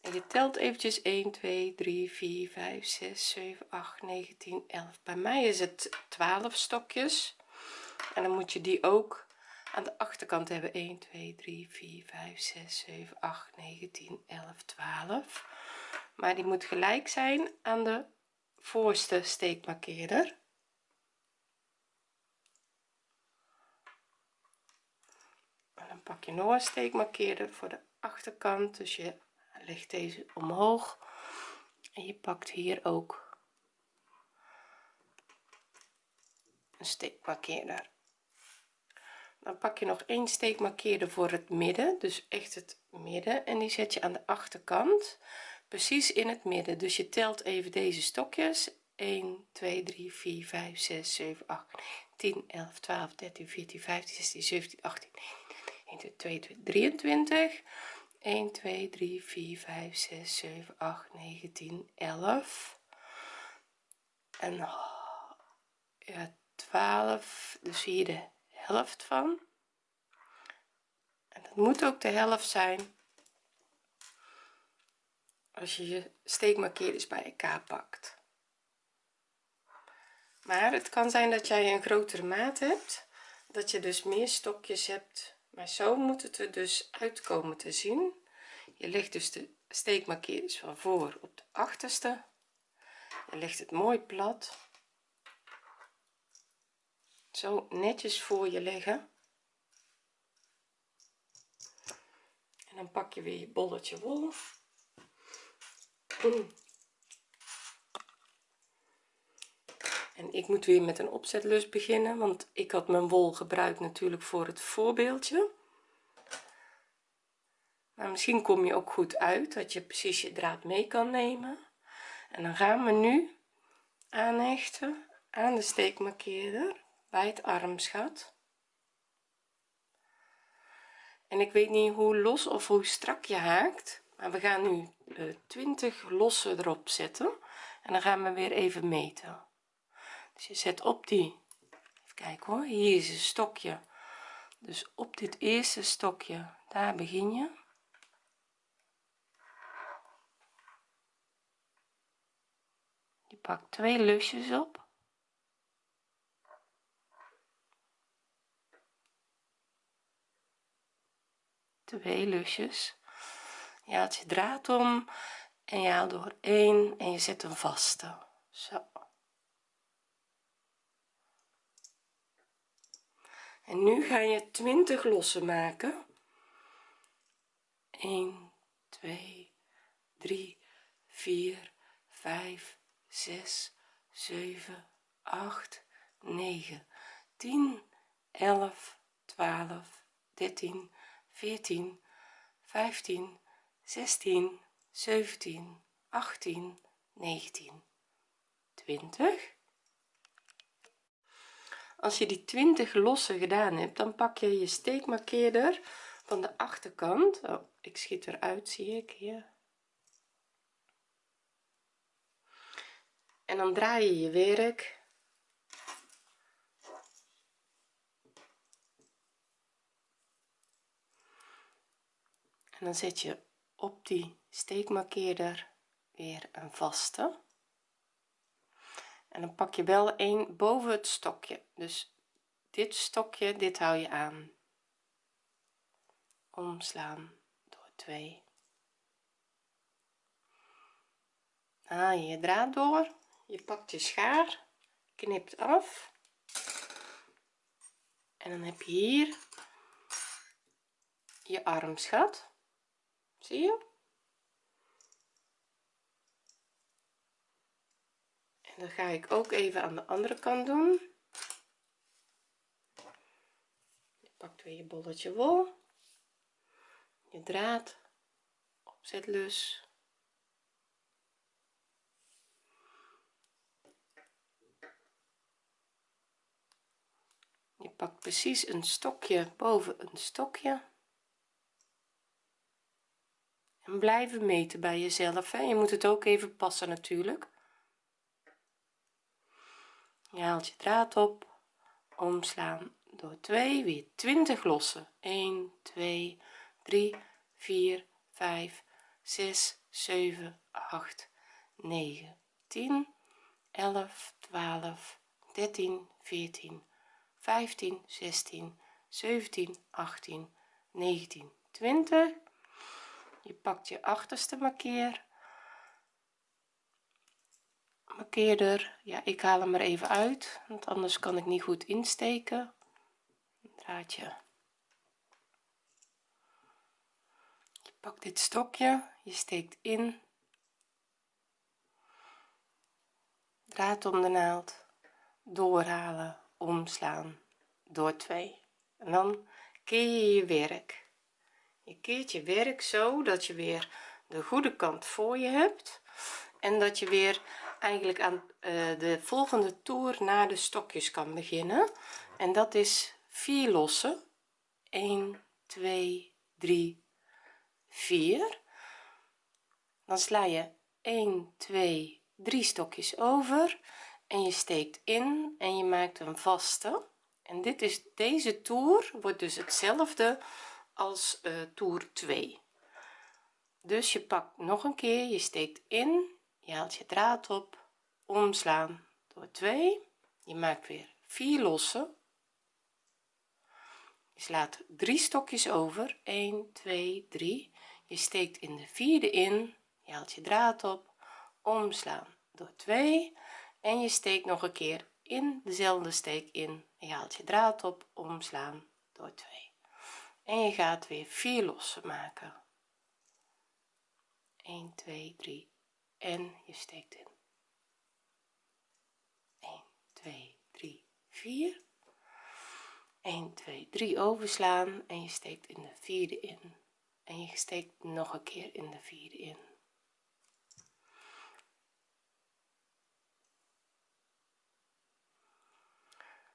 En je telt eventjes 1 2 3 4 5 6 7 8 9 10 11 bij mij is het 12 stokjes. En dan moet je die ook aan de achterkant hebben. 1 2 3 4 5 6 7 8 9 10 11 12 maar die moet gelijk zijn aan de voorste steekmarkeerder en dan pak je nog een steekmarkeerder voor de achterkant. Dus je legt deze omhoog. En je pakt hier ook een steekmarkeerder dan pak je nog één steekmarkeerder voor het midden dus echt het midden. En die zet je aan de achterkant precies in het midden. Dus je telt even deze stokjes. 1 2 3 4 5 6 7 8 10 11 12 13 14 15 16 17 18 1 2 2 23 1 2 3 4 5 6 7 8 9 10 11 en ja 12 dus hier de helft van. En dat moet ook de helft zijn als je je steekmarkeerders bij elkaar pakt. Maar het kan zijn dat jij een grotere maat hebt dat je dus meer stokjes hebt maar zo moet het er dus uitkomen te zien. Je legt dus de steekmarkeerders van voor op de achterste. Je legt het mooi plat. Zo netjes voor je leggen. En dan pak je weer je bolletje wol en ik moet weer met een opzetlus beginnen want ik had mijn wol gebruikt natuurlijk voor het voorbeeldje. Maar misschien kom je ook goed uit dat je precies je draad mee kan nemen. En dan gaan we nu aanhechten aan de steekmarkeerder bij het armsgat en ik weet niet hoe los of hoe strak je haakt maar we gaan nu uh, 20 losse erop zetten. En dan gaan we weer even meten dus je zet op die even kijken hoor hier is een stokje. Dus op dit eerste stokje daar begin je. Je pakt twee lusjes op. Twee lusjes. Je haalt je draad om en je haalt door één en je zet een vaste zo en nu ga je 20 lossen maken. 1 2 3 4 5 6 7 8 9 10 11 12 13 14 15 16 17 18 19 20 als je die 20 losse gedaan hebt dan pak je je steekmarkeerder van de achterkant. Oh, ik schiet eruit zie ik hier en dan draai je je werk. En dan zet je op die steekmarkeerder weer een vaste en dan pak je wel een boven het stokje. Dus dit stokje dit hou je aan. Omslaan door 2 haal je je draad door. Je pakt je schaar knipt af. En dan heb je hier je armsgat zie je dan ga ik ook even aan de andere kant doen. Je pakt weer je bolletje wol. Je draad. Opzetlus. Je pakt precies een stokje boven een stokje. En blijven meten bij jezelf hè? je moet het ook even passen natuurlijk je haalt je draad op. Omslaan door 2 weer 20 lossen. 1 2 3 4 5 6 7 8 9 10 11 12 13 14 15 16 17 18 19 20 je pakt je achterste markeer markeerder ja ik haal hem er even uit want anders kan ik niet goed insteken. Draadje. Je pakt dit stokje je steekt in. Draad om de naald. Doorhalen omslaan door 2 en dan keer je je werk. Je keert je werk zo dat je weer de goede kant voor je hebt en dat je weer eigenlijk aan uh, de volgende toer naar de stokjes kan beginnen. En dat is 4 lossen. 1 2 3 4 dan sla je 1 2 3 stokjes over en je steekt in en je maakt een vaste. En dit is deze toer wordt dus hetzelfde als uh, toer 2 dus je pakt nog een keer je steekt in je haalt je draad op omslaan door 2 je maakt weer 4 losse je slaat drie stokjes over. 1 2 3 je steekt in de vierde in. Je haalt je draad op omslaan door 2 en je steekt nog een keer in dezelfde steek in. Je haalt je draad op omslaan door 2 en je gaat weer 4 losse maken. 1 2 3 en je steekt in. 1 2 3 4 1 2 3 overslaan en je steekt in de vierde in. En je steekt nog een keer in de vierde in.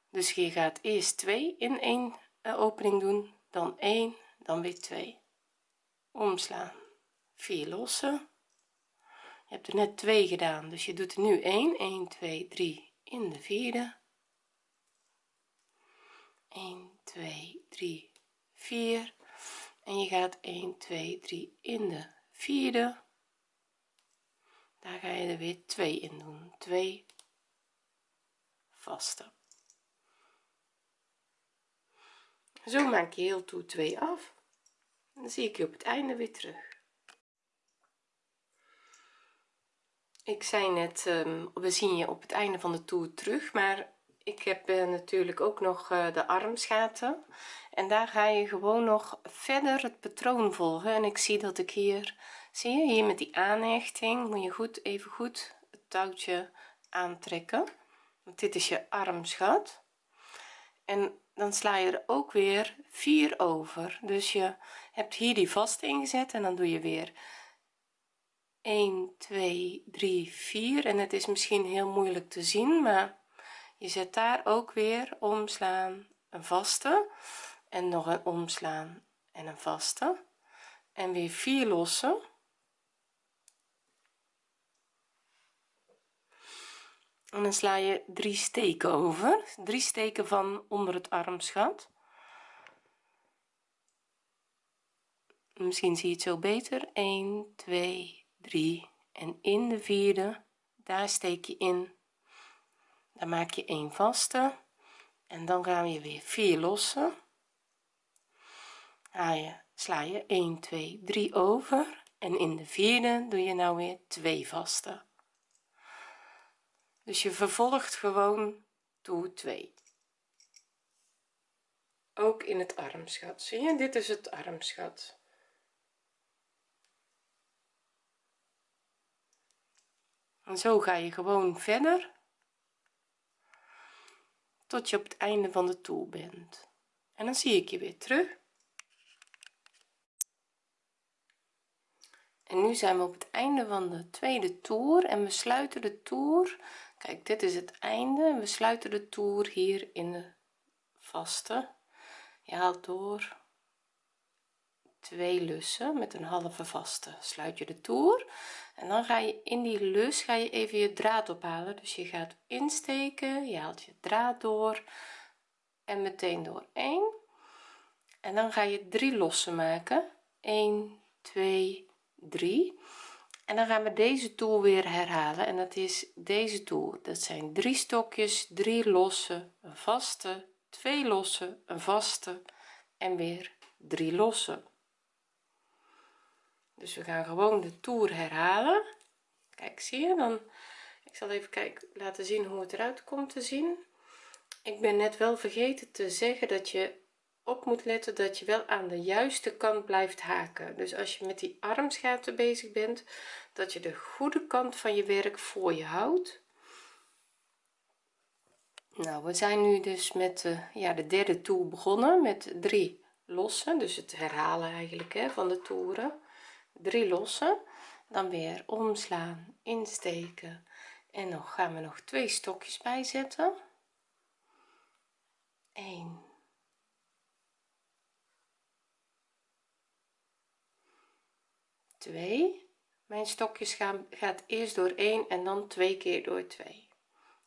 Dus je gaat eerst 2 in één eh, opening doen dan 1 dan weer 2 omslaan 4 lossen je hebt er net 2 gedaan dus je doet er nu 1 1 2 3 in de vierde. 1 2 3 4 en je gaat 1 2 3 in de vierde. Daar ga je er weer 2 in doen. 2 vaste. Zo maak je heel toe 2 af. Dan zie ik je op het einde weer terug ik zei net um, we zien je op het einde van de toer terug maar ik heb uh, natuurlijk ook nog uh, de armsgaten. En daar ga je gewoon nog verder het patroon volgen. En ik zie dat ik hier zie je hier met die aanhechting moet je goed even goed het touwtje aantrekken. Want dit is je armsgat. En dan sla je er ook weer 4 over. Dus je hebt hier die vaste ingezet en dan doe je weer 1 2 3 4 en het is misschien heel moeilijk te zien maar je zet daar ook weer omslaan een vaste. En nog een omslaan en een vaste. En weer 4 lossen en dan sla je drie steken over. Drie steken van onder het armsgat misschien zie je het zo beter. 1 2 3 en in de vierde daar steek je in. Dan maak je een vaste. En dan gaan we weer 4 lossen. Je sla je 1 2 3 over. En in de vierde doe je nou weer 2 vaste. Dus je vervolgt gewoon toe 2 ook in het armsgat zie je? Dit is het armsgat en zo ga je gewoon verder tot je op het einde van de toer bent. En dan zie ik je weer terug. En nu zijn we op het einde van de tweede toer en we sluiten de toer. Kijk dit is het einde. We sluiten de toer hier in de vaste. Je haalt door twee lussen met een halve vaste. Sluit je de toer en dan ga je in die lus ga je even je draad ophalen. Dus je gaat insteken je haalt je draad door en meteen door. 1 en dan ga je drie lossen maken. 1 2 3 en dan gaan we deze toer weer herhalen. En dat is deze toer dat zijn drie stokjes drie losse een vaste twee losse een vaste en weer drie losse dus we gaan gewoon de toer herhalen. Kijk zie je? Dan ik zal even kijken laten zien hoe het eruit komt te zien. Ik ben net wel vergeten te zeggen dat je op moet letten dat je wel aan de juiste kant blijft haken. Dus als je met die armsgaten bezig bent dat je de goede kant van je werk voor je houdt. Nou we zijn nu dus met de, ja, de derde toer begonnen met drie lossen. Dus het herhalen eigenlijk hè, van de toeren drie lossen dan weer omslaan insteken en nog gaan we nog twee stokjes bijzetten. 1 2 mijn stokjes gaan gaat eerst door 1 en dan twee keer door 2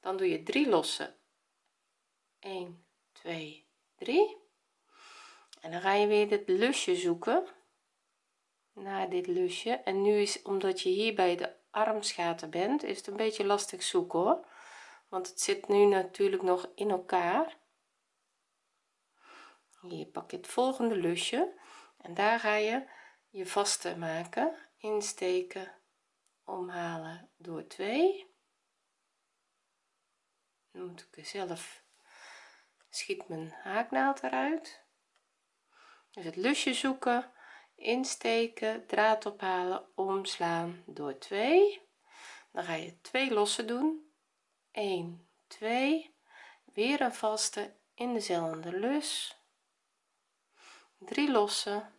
dan doe je drie lossen. 1 2 3 en dan ga je weer dit lusje zoeken naar dit lusje. En nu is omdat je hier bij de armsgaten bent is het een beetje lastig zoeken hoor. Want het zit nu natuurlijk nog in elkaar. Hier pak je het volgende lusje. En daar ga je je vaste maken. Insteken omhalen door 2 dan moet ik zelf schiet mijn haaknaald eruit. Dus het lusje zoeken insteken draad ophalen omslaan door 2 dan ga je twee losse doen. 1 2 weer een vaste in dezelfde lus. 3 lossen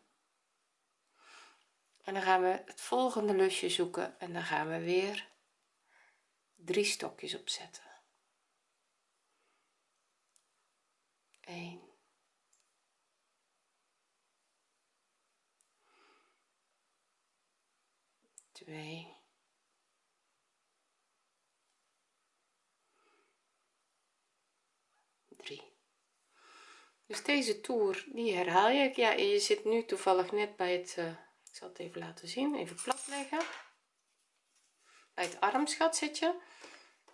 en dan gaan we het volgende lusje zoeken en dan gaan we weer drie stokjes opzetten. 1 2 3 dus deze toer die herhaal je. Ja je zit nu toevallig net bij het uh, ik zal het even laten zien even plat leggen bij het armsgat zit je.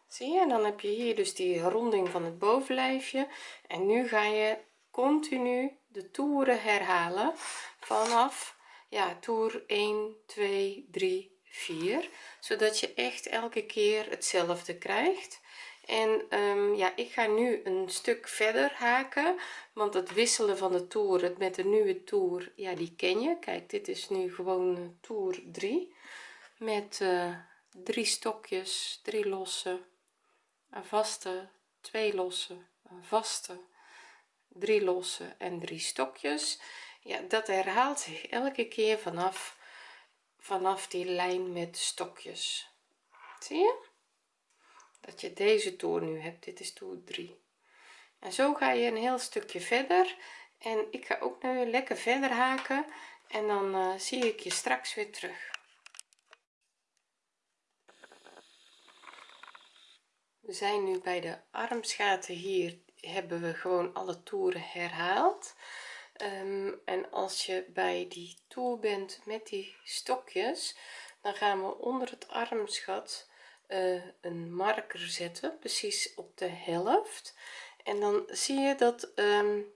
Zie je? En dan heb je hier dus die ronding van het bovenlijfje. En nu ga je continu de toeren herhalen vanaf ja toer 1 2 3 4 zodat je echt elke keer hetzelfde krijgt. En um, ja ik ga nu een stuk verder haken want het wisselen van de toer met de nieuwe toer ja die ken je. Kijk dit is nu gewoon toer 3 met uh, drie stokjes drie losse een vaste twee losse een vaste drie losse en drie stokjes. Ja dat herhaalt zich elke keer vanaf vanaf die lijn met stokjes. Zie je? Dat je deze toer nu hebt. Dit is toer 3 en zo ga je een heel stukje verder. En ik ga ook nu lekker verder haken. En dan uh, zie ik je straks weer terug. We zijn nu bij de armsgaten hier. Hebben we gewoon alle toeren herhaald um, en als je bij die toer bent met die stokjes dan gaan we onder het armsgat uh, een marker zetten precies op de helft. En dan zie je dat um,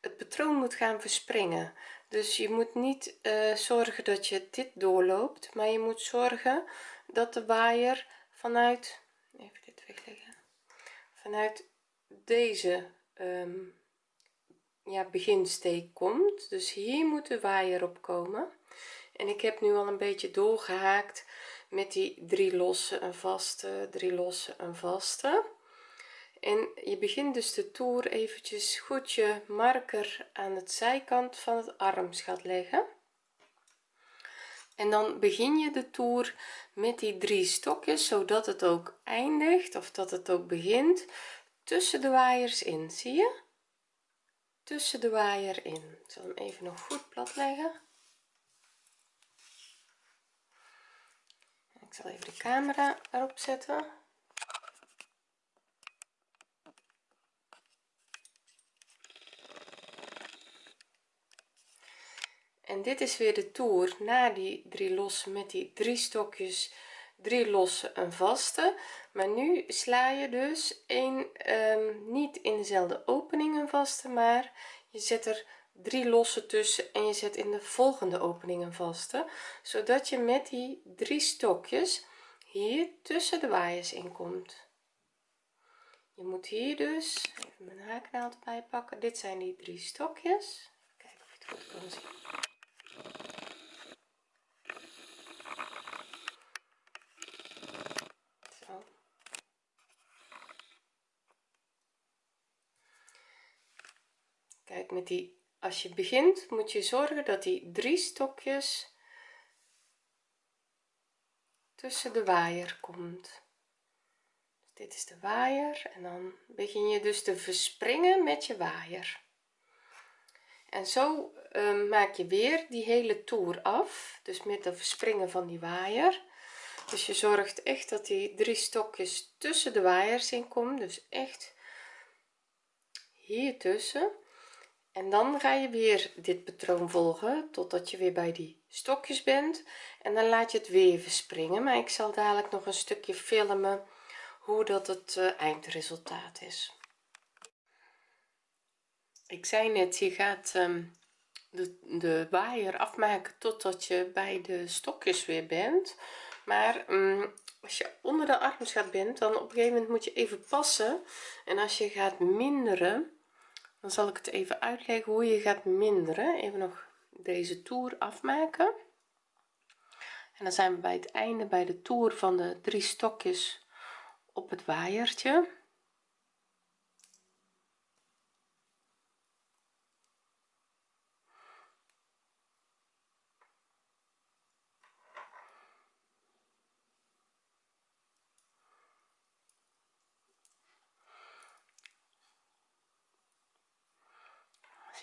het patroon moet gaan verspringen. Dus je moet niet uh, zorgen dat je dit doorloopt maar je moet zorgen dat de waaier vanuit even dit wegleggen vanuit deze um, ja beginsteek komt. Dus hier moet de waaier op komen. En ik heb nu al een beetje doorgehaakt met die drie losse een vaste drie losse een vaste. En je begint dus de toer eventjes goed je marker aan het zijkant van het armsgat leggen. En dan begin je de toer met die drie stokjes zodat het ook eindigt of dat het ook begint tussen de waaiers in zie je tussen de waaier in. Ik zal hem even nog goed plat leggen. Ik zal even de camera erop zetten. En dit is weer de toer na die drie losse met die drie stokjes drie losse een vaste. Maar nu sla je dus een um, niet in dezelfde opening een vaste maar je zet er drie losse tussen en je zet in de volgende opening een vaste. Zodat je met die drie stokjes hier tussen de waaiers in komt. Je moet hier dus even mijn haaknaald erbij pakken dit zijn die drie stokjes. Kijken of je het goed kan zien Zo. Met die als je begint moet je zorgen dat die drie stokjes tussen de waaier komt. Dus dit is de waaier en dan begin je dus te verspringen met je waaier. En zo uh, maak je weer die hele toer af dus met de verspringen van die waaier. Dus je zorgt echt dat die drie stokjes tussen de waaiers in komen dus echt hier tussen en dan ga je weer dit patroon volgen totdat je weer bij die stokjes bent. En dan laat je het weer verspringen maar ik zal dadelijk nog een stukje filmen hoe dat het uh, eindresultaat is. Ik zei net je gaat um, de, de waaier afmaken totdat je bij de stokjes weer bent. Maar um, als je onder de armsgat bent dan op een gegeven moment moet je even passen. En als je gaat minderen dan zal ik het even uitleggen hoe je gaat minderen. Even nog deze toer afmaken. En dan zijn we bij het einde bij de toer van de drie stokjes op het waaiertje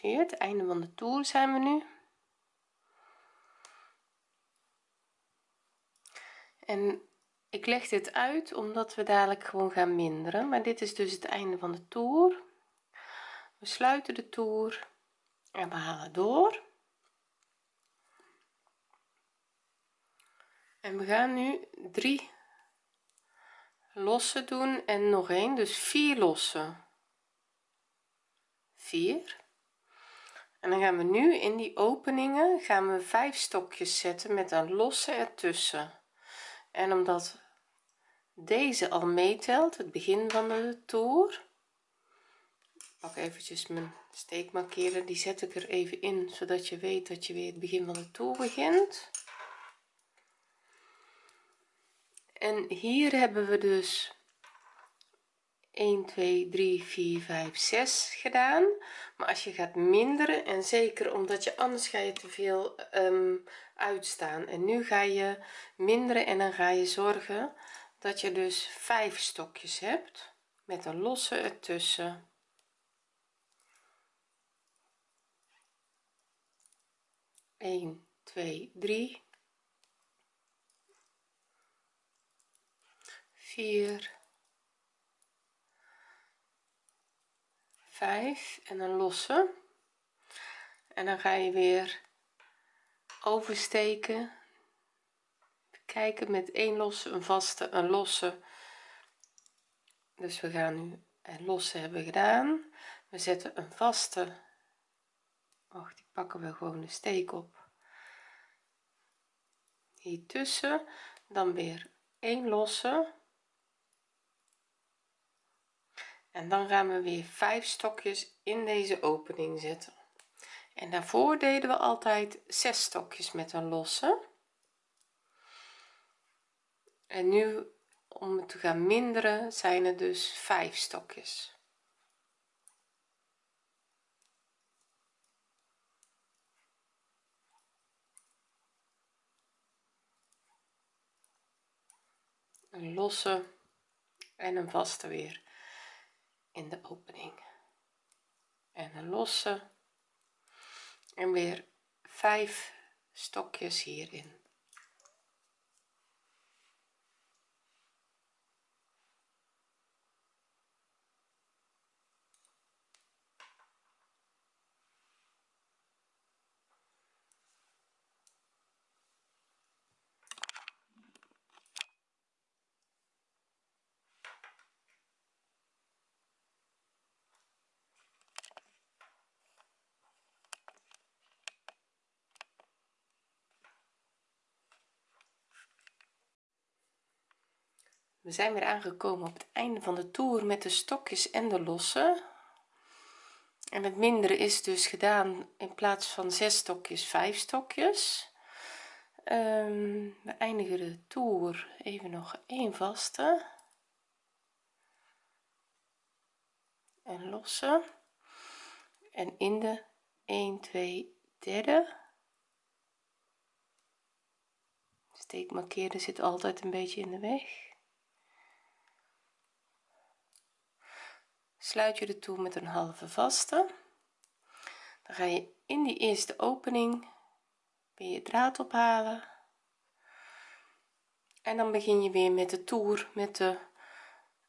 het einde van de toer zijn we nu. En ik leg dit uit omdat we dadelijk gewoon gaan minderen. Maar dit is dus het einde van de toer. We sluiten de toer en we halen door. En we gaan nu drie lossen doen en nog een dus vier lossen. 4 en dan gaan we nu in die openingen gaan we vijf stokjes zetten met een losse ertussen. En omdat deze al meetelt het begin van de toer pak eventjes mijn steekmarkeerder die zet ik er even in zodat je weet dat je weer het begin van de toer begint. En hier hebben we dus 1 2 3 4 5 6 gedaan. Maar als je gaat minderen en zeker omdat je anders ga je te veel um, uitstaan. En nu ga je minderen en dan ga je zorgen dat je dus vijf stokjes hebt met een losse ertussen. 1 2 3 4 5 en een losse en dan ga je weer oversteken. Kijken met één losse een vaste een losse. Dus we gaan nu een losse hebben gedaan. We zetten een vaste. Och die pakken we gewoon de steek op. Hier tussen dan weer één losse en dan gaan we weer vijf stokjes in deze opening zetten. En daarvoor deden we altijd zes stokjes met een losse. En nu om het te gaan minderen zijn er dus vijf stokjes. Een losse en een vaste weer in de opening. En een losse en weer vijf stokjes hierin we zijn weer aangekomen op het einde van de toer met de stokjes en de losse en het mindere is dus gedaan in plaats van zes stokjes vijf stokjes. Um, we eindigen de toer even nog één vaste. En losse en in de 1 2 derde. Steekmarkeerder zit altijd een beetje in de weg sluit je de toer met een halve vaste. Dan ga je in die eerste opening weer je draad ophalen. En dan begin je weer met de toer met de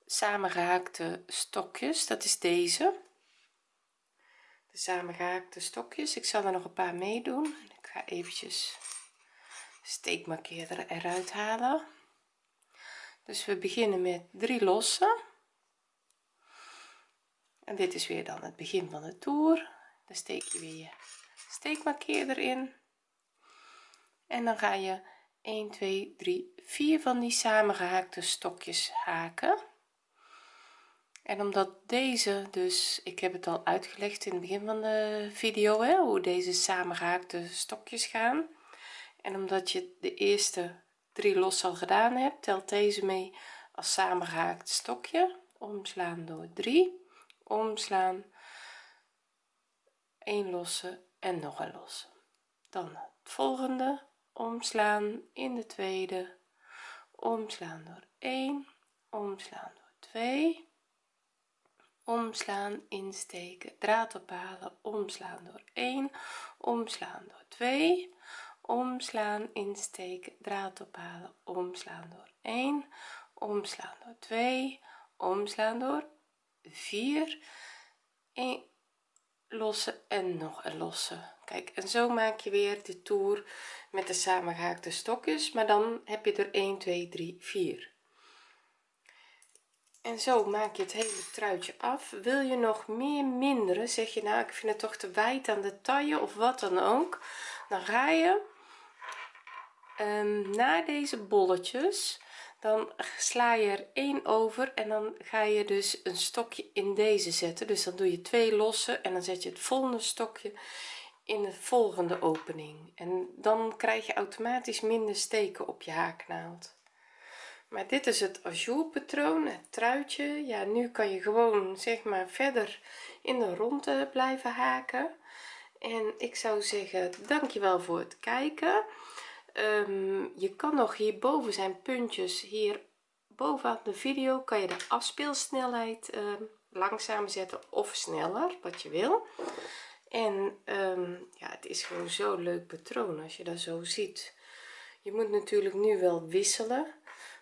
samengehaakte stokjes. Dat is deze. De samengehaakte stokjes. Ik zal er nog een paar meedoen ik ga eventjes steekmarkeerder eruit halen. Dus we beginnen met drie losse en dit is weer dan het begin van de toer. Dan steek je weer je steekmarkeerder in. En dan ga je 1 2 3 4 van die samengehaakte stokjes haken. En omdat deze dus ik heb het al uitgelegd in het begin van de video hè, hoe deze samengehaakte stokjes gaan. En omdat je de eerste drie los al gedaan hebt telt deze mee als samengehaakt stokje. Omslaan door 3 omslaan. 1 losse en nog een losse dan het volgende. Omslaan in de tweede. Omslaan door 1 omslaan door 2 omslaan insteken draad ophalen. Omslaan door 1 omslaan door 2 omslaan insteken draad ophalen. Omslaan door 1 omslaan door 2 omslaan door 4 1 lossen en nog een losse kijk en zo maak je weer de toer met de samengehaakte stokjes maar dan heb je er 1 2 3 4 en zo maak je het hele truitje af. Wil je nog meer minderen zeg je nou ik vind het toch te wijd aan de taille of wat dan ook dan ga je um, na deze bolletjes dan sla je er één over en dan ga je dus een stokje in deze zetten. Dus dan doe je twee losse en dan zet je het volgende stokje in de volgende opening. En dan krijg je automatisch minder steken op je haaknaald. Maar dit is het ajour patroon het truitje. Ja nu kan je gewoon zeg maar verder in de ronde blijven haken. En ik zou zeggen dankjewel voor het kijken um, je kan nog hierboven zijn puntjes hier bovenaan de video. Kan je de afspeelsnelheid um, langzaam zetten of sneller wat je wil. En um, ja het is gewoon zo leuk patroon als je dat zo ziet. Je moet natuurlijk nu wel wisselen.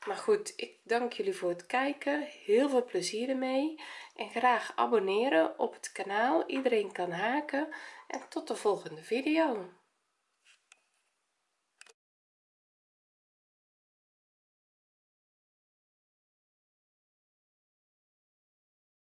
Maar goed ik dank jullie voor het kijken. Heel veel plezier ermee. En graag abonneren op het kanaal. Iedereen kan haken. En tot de volgende video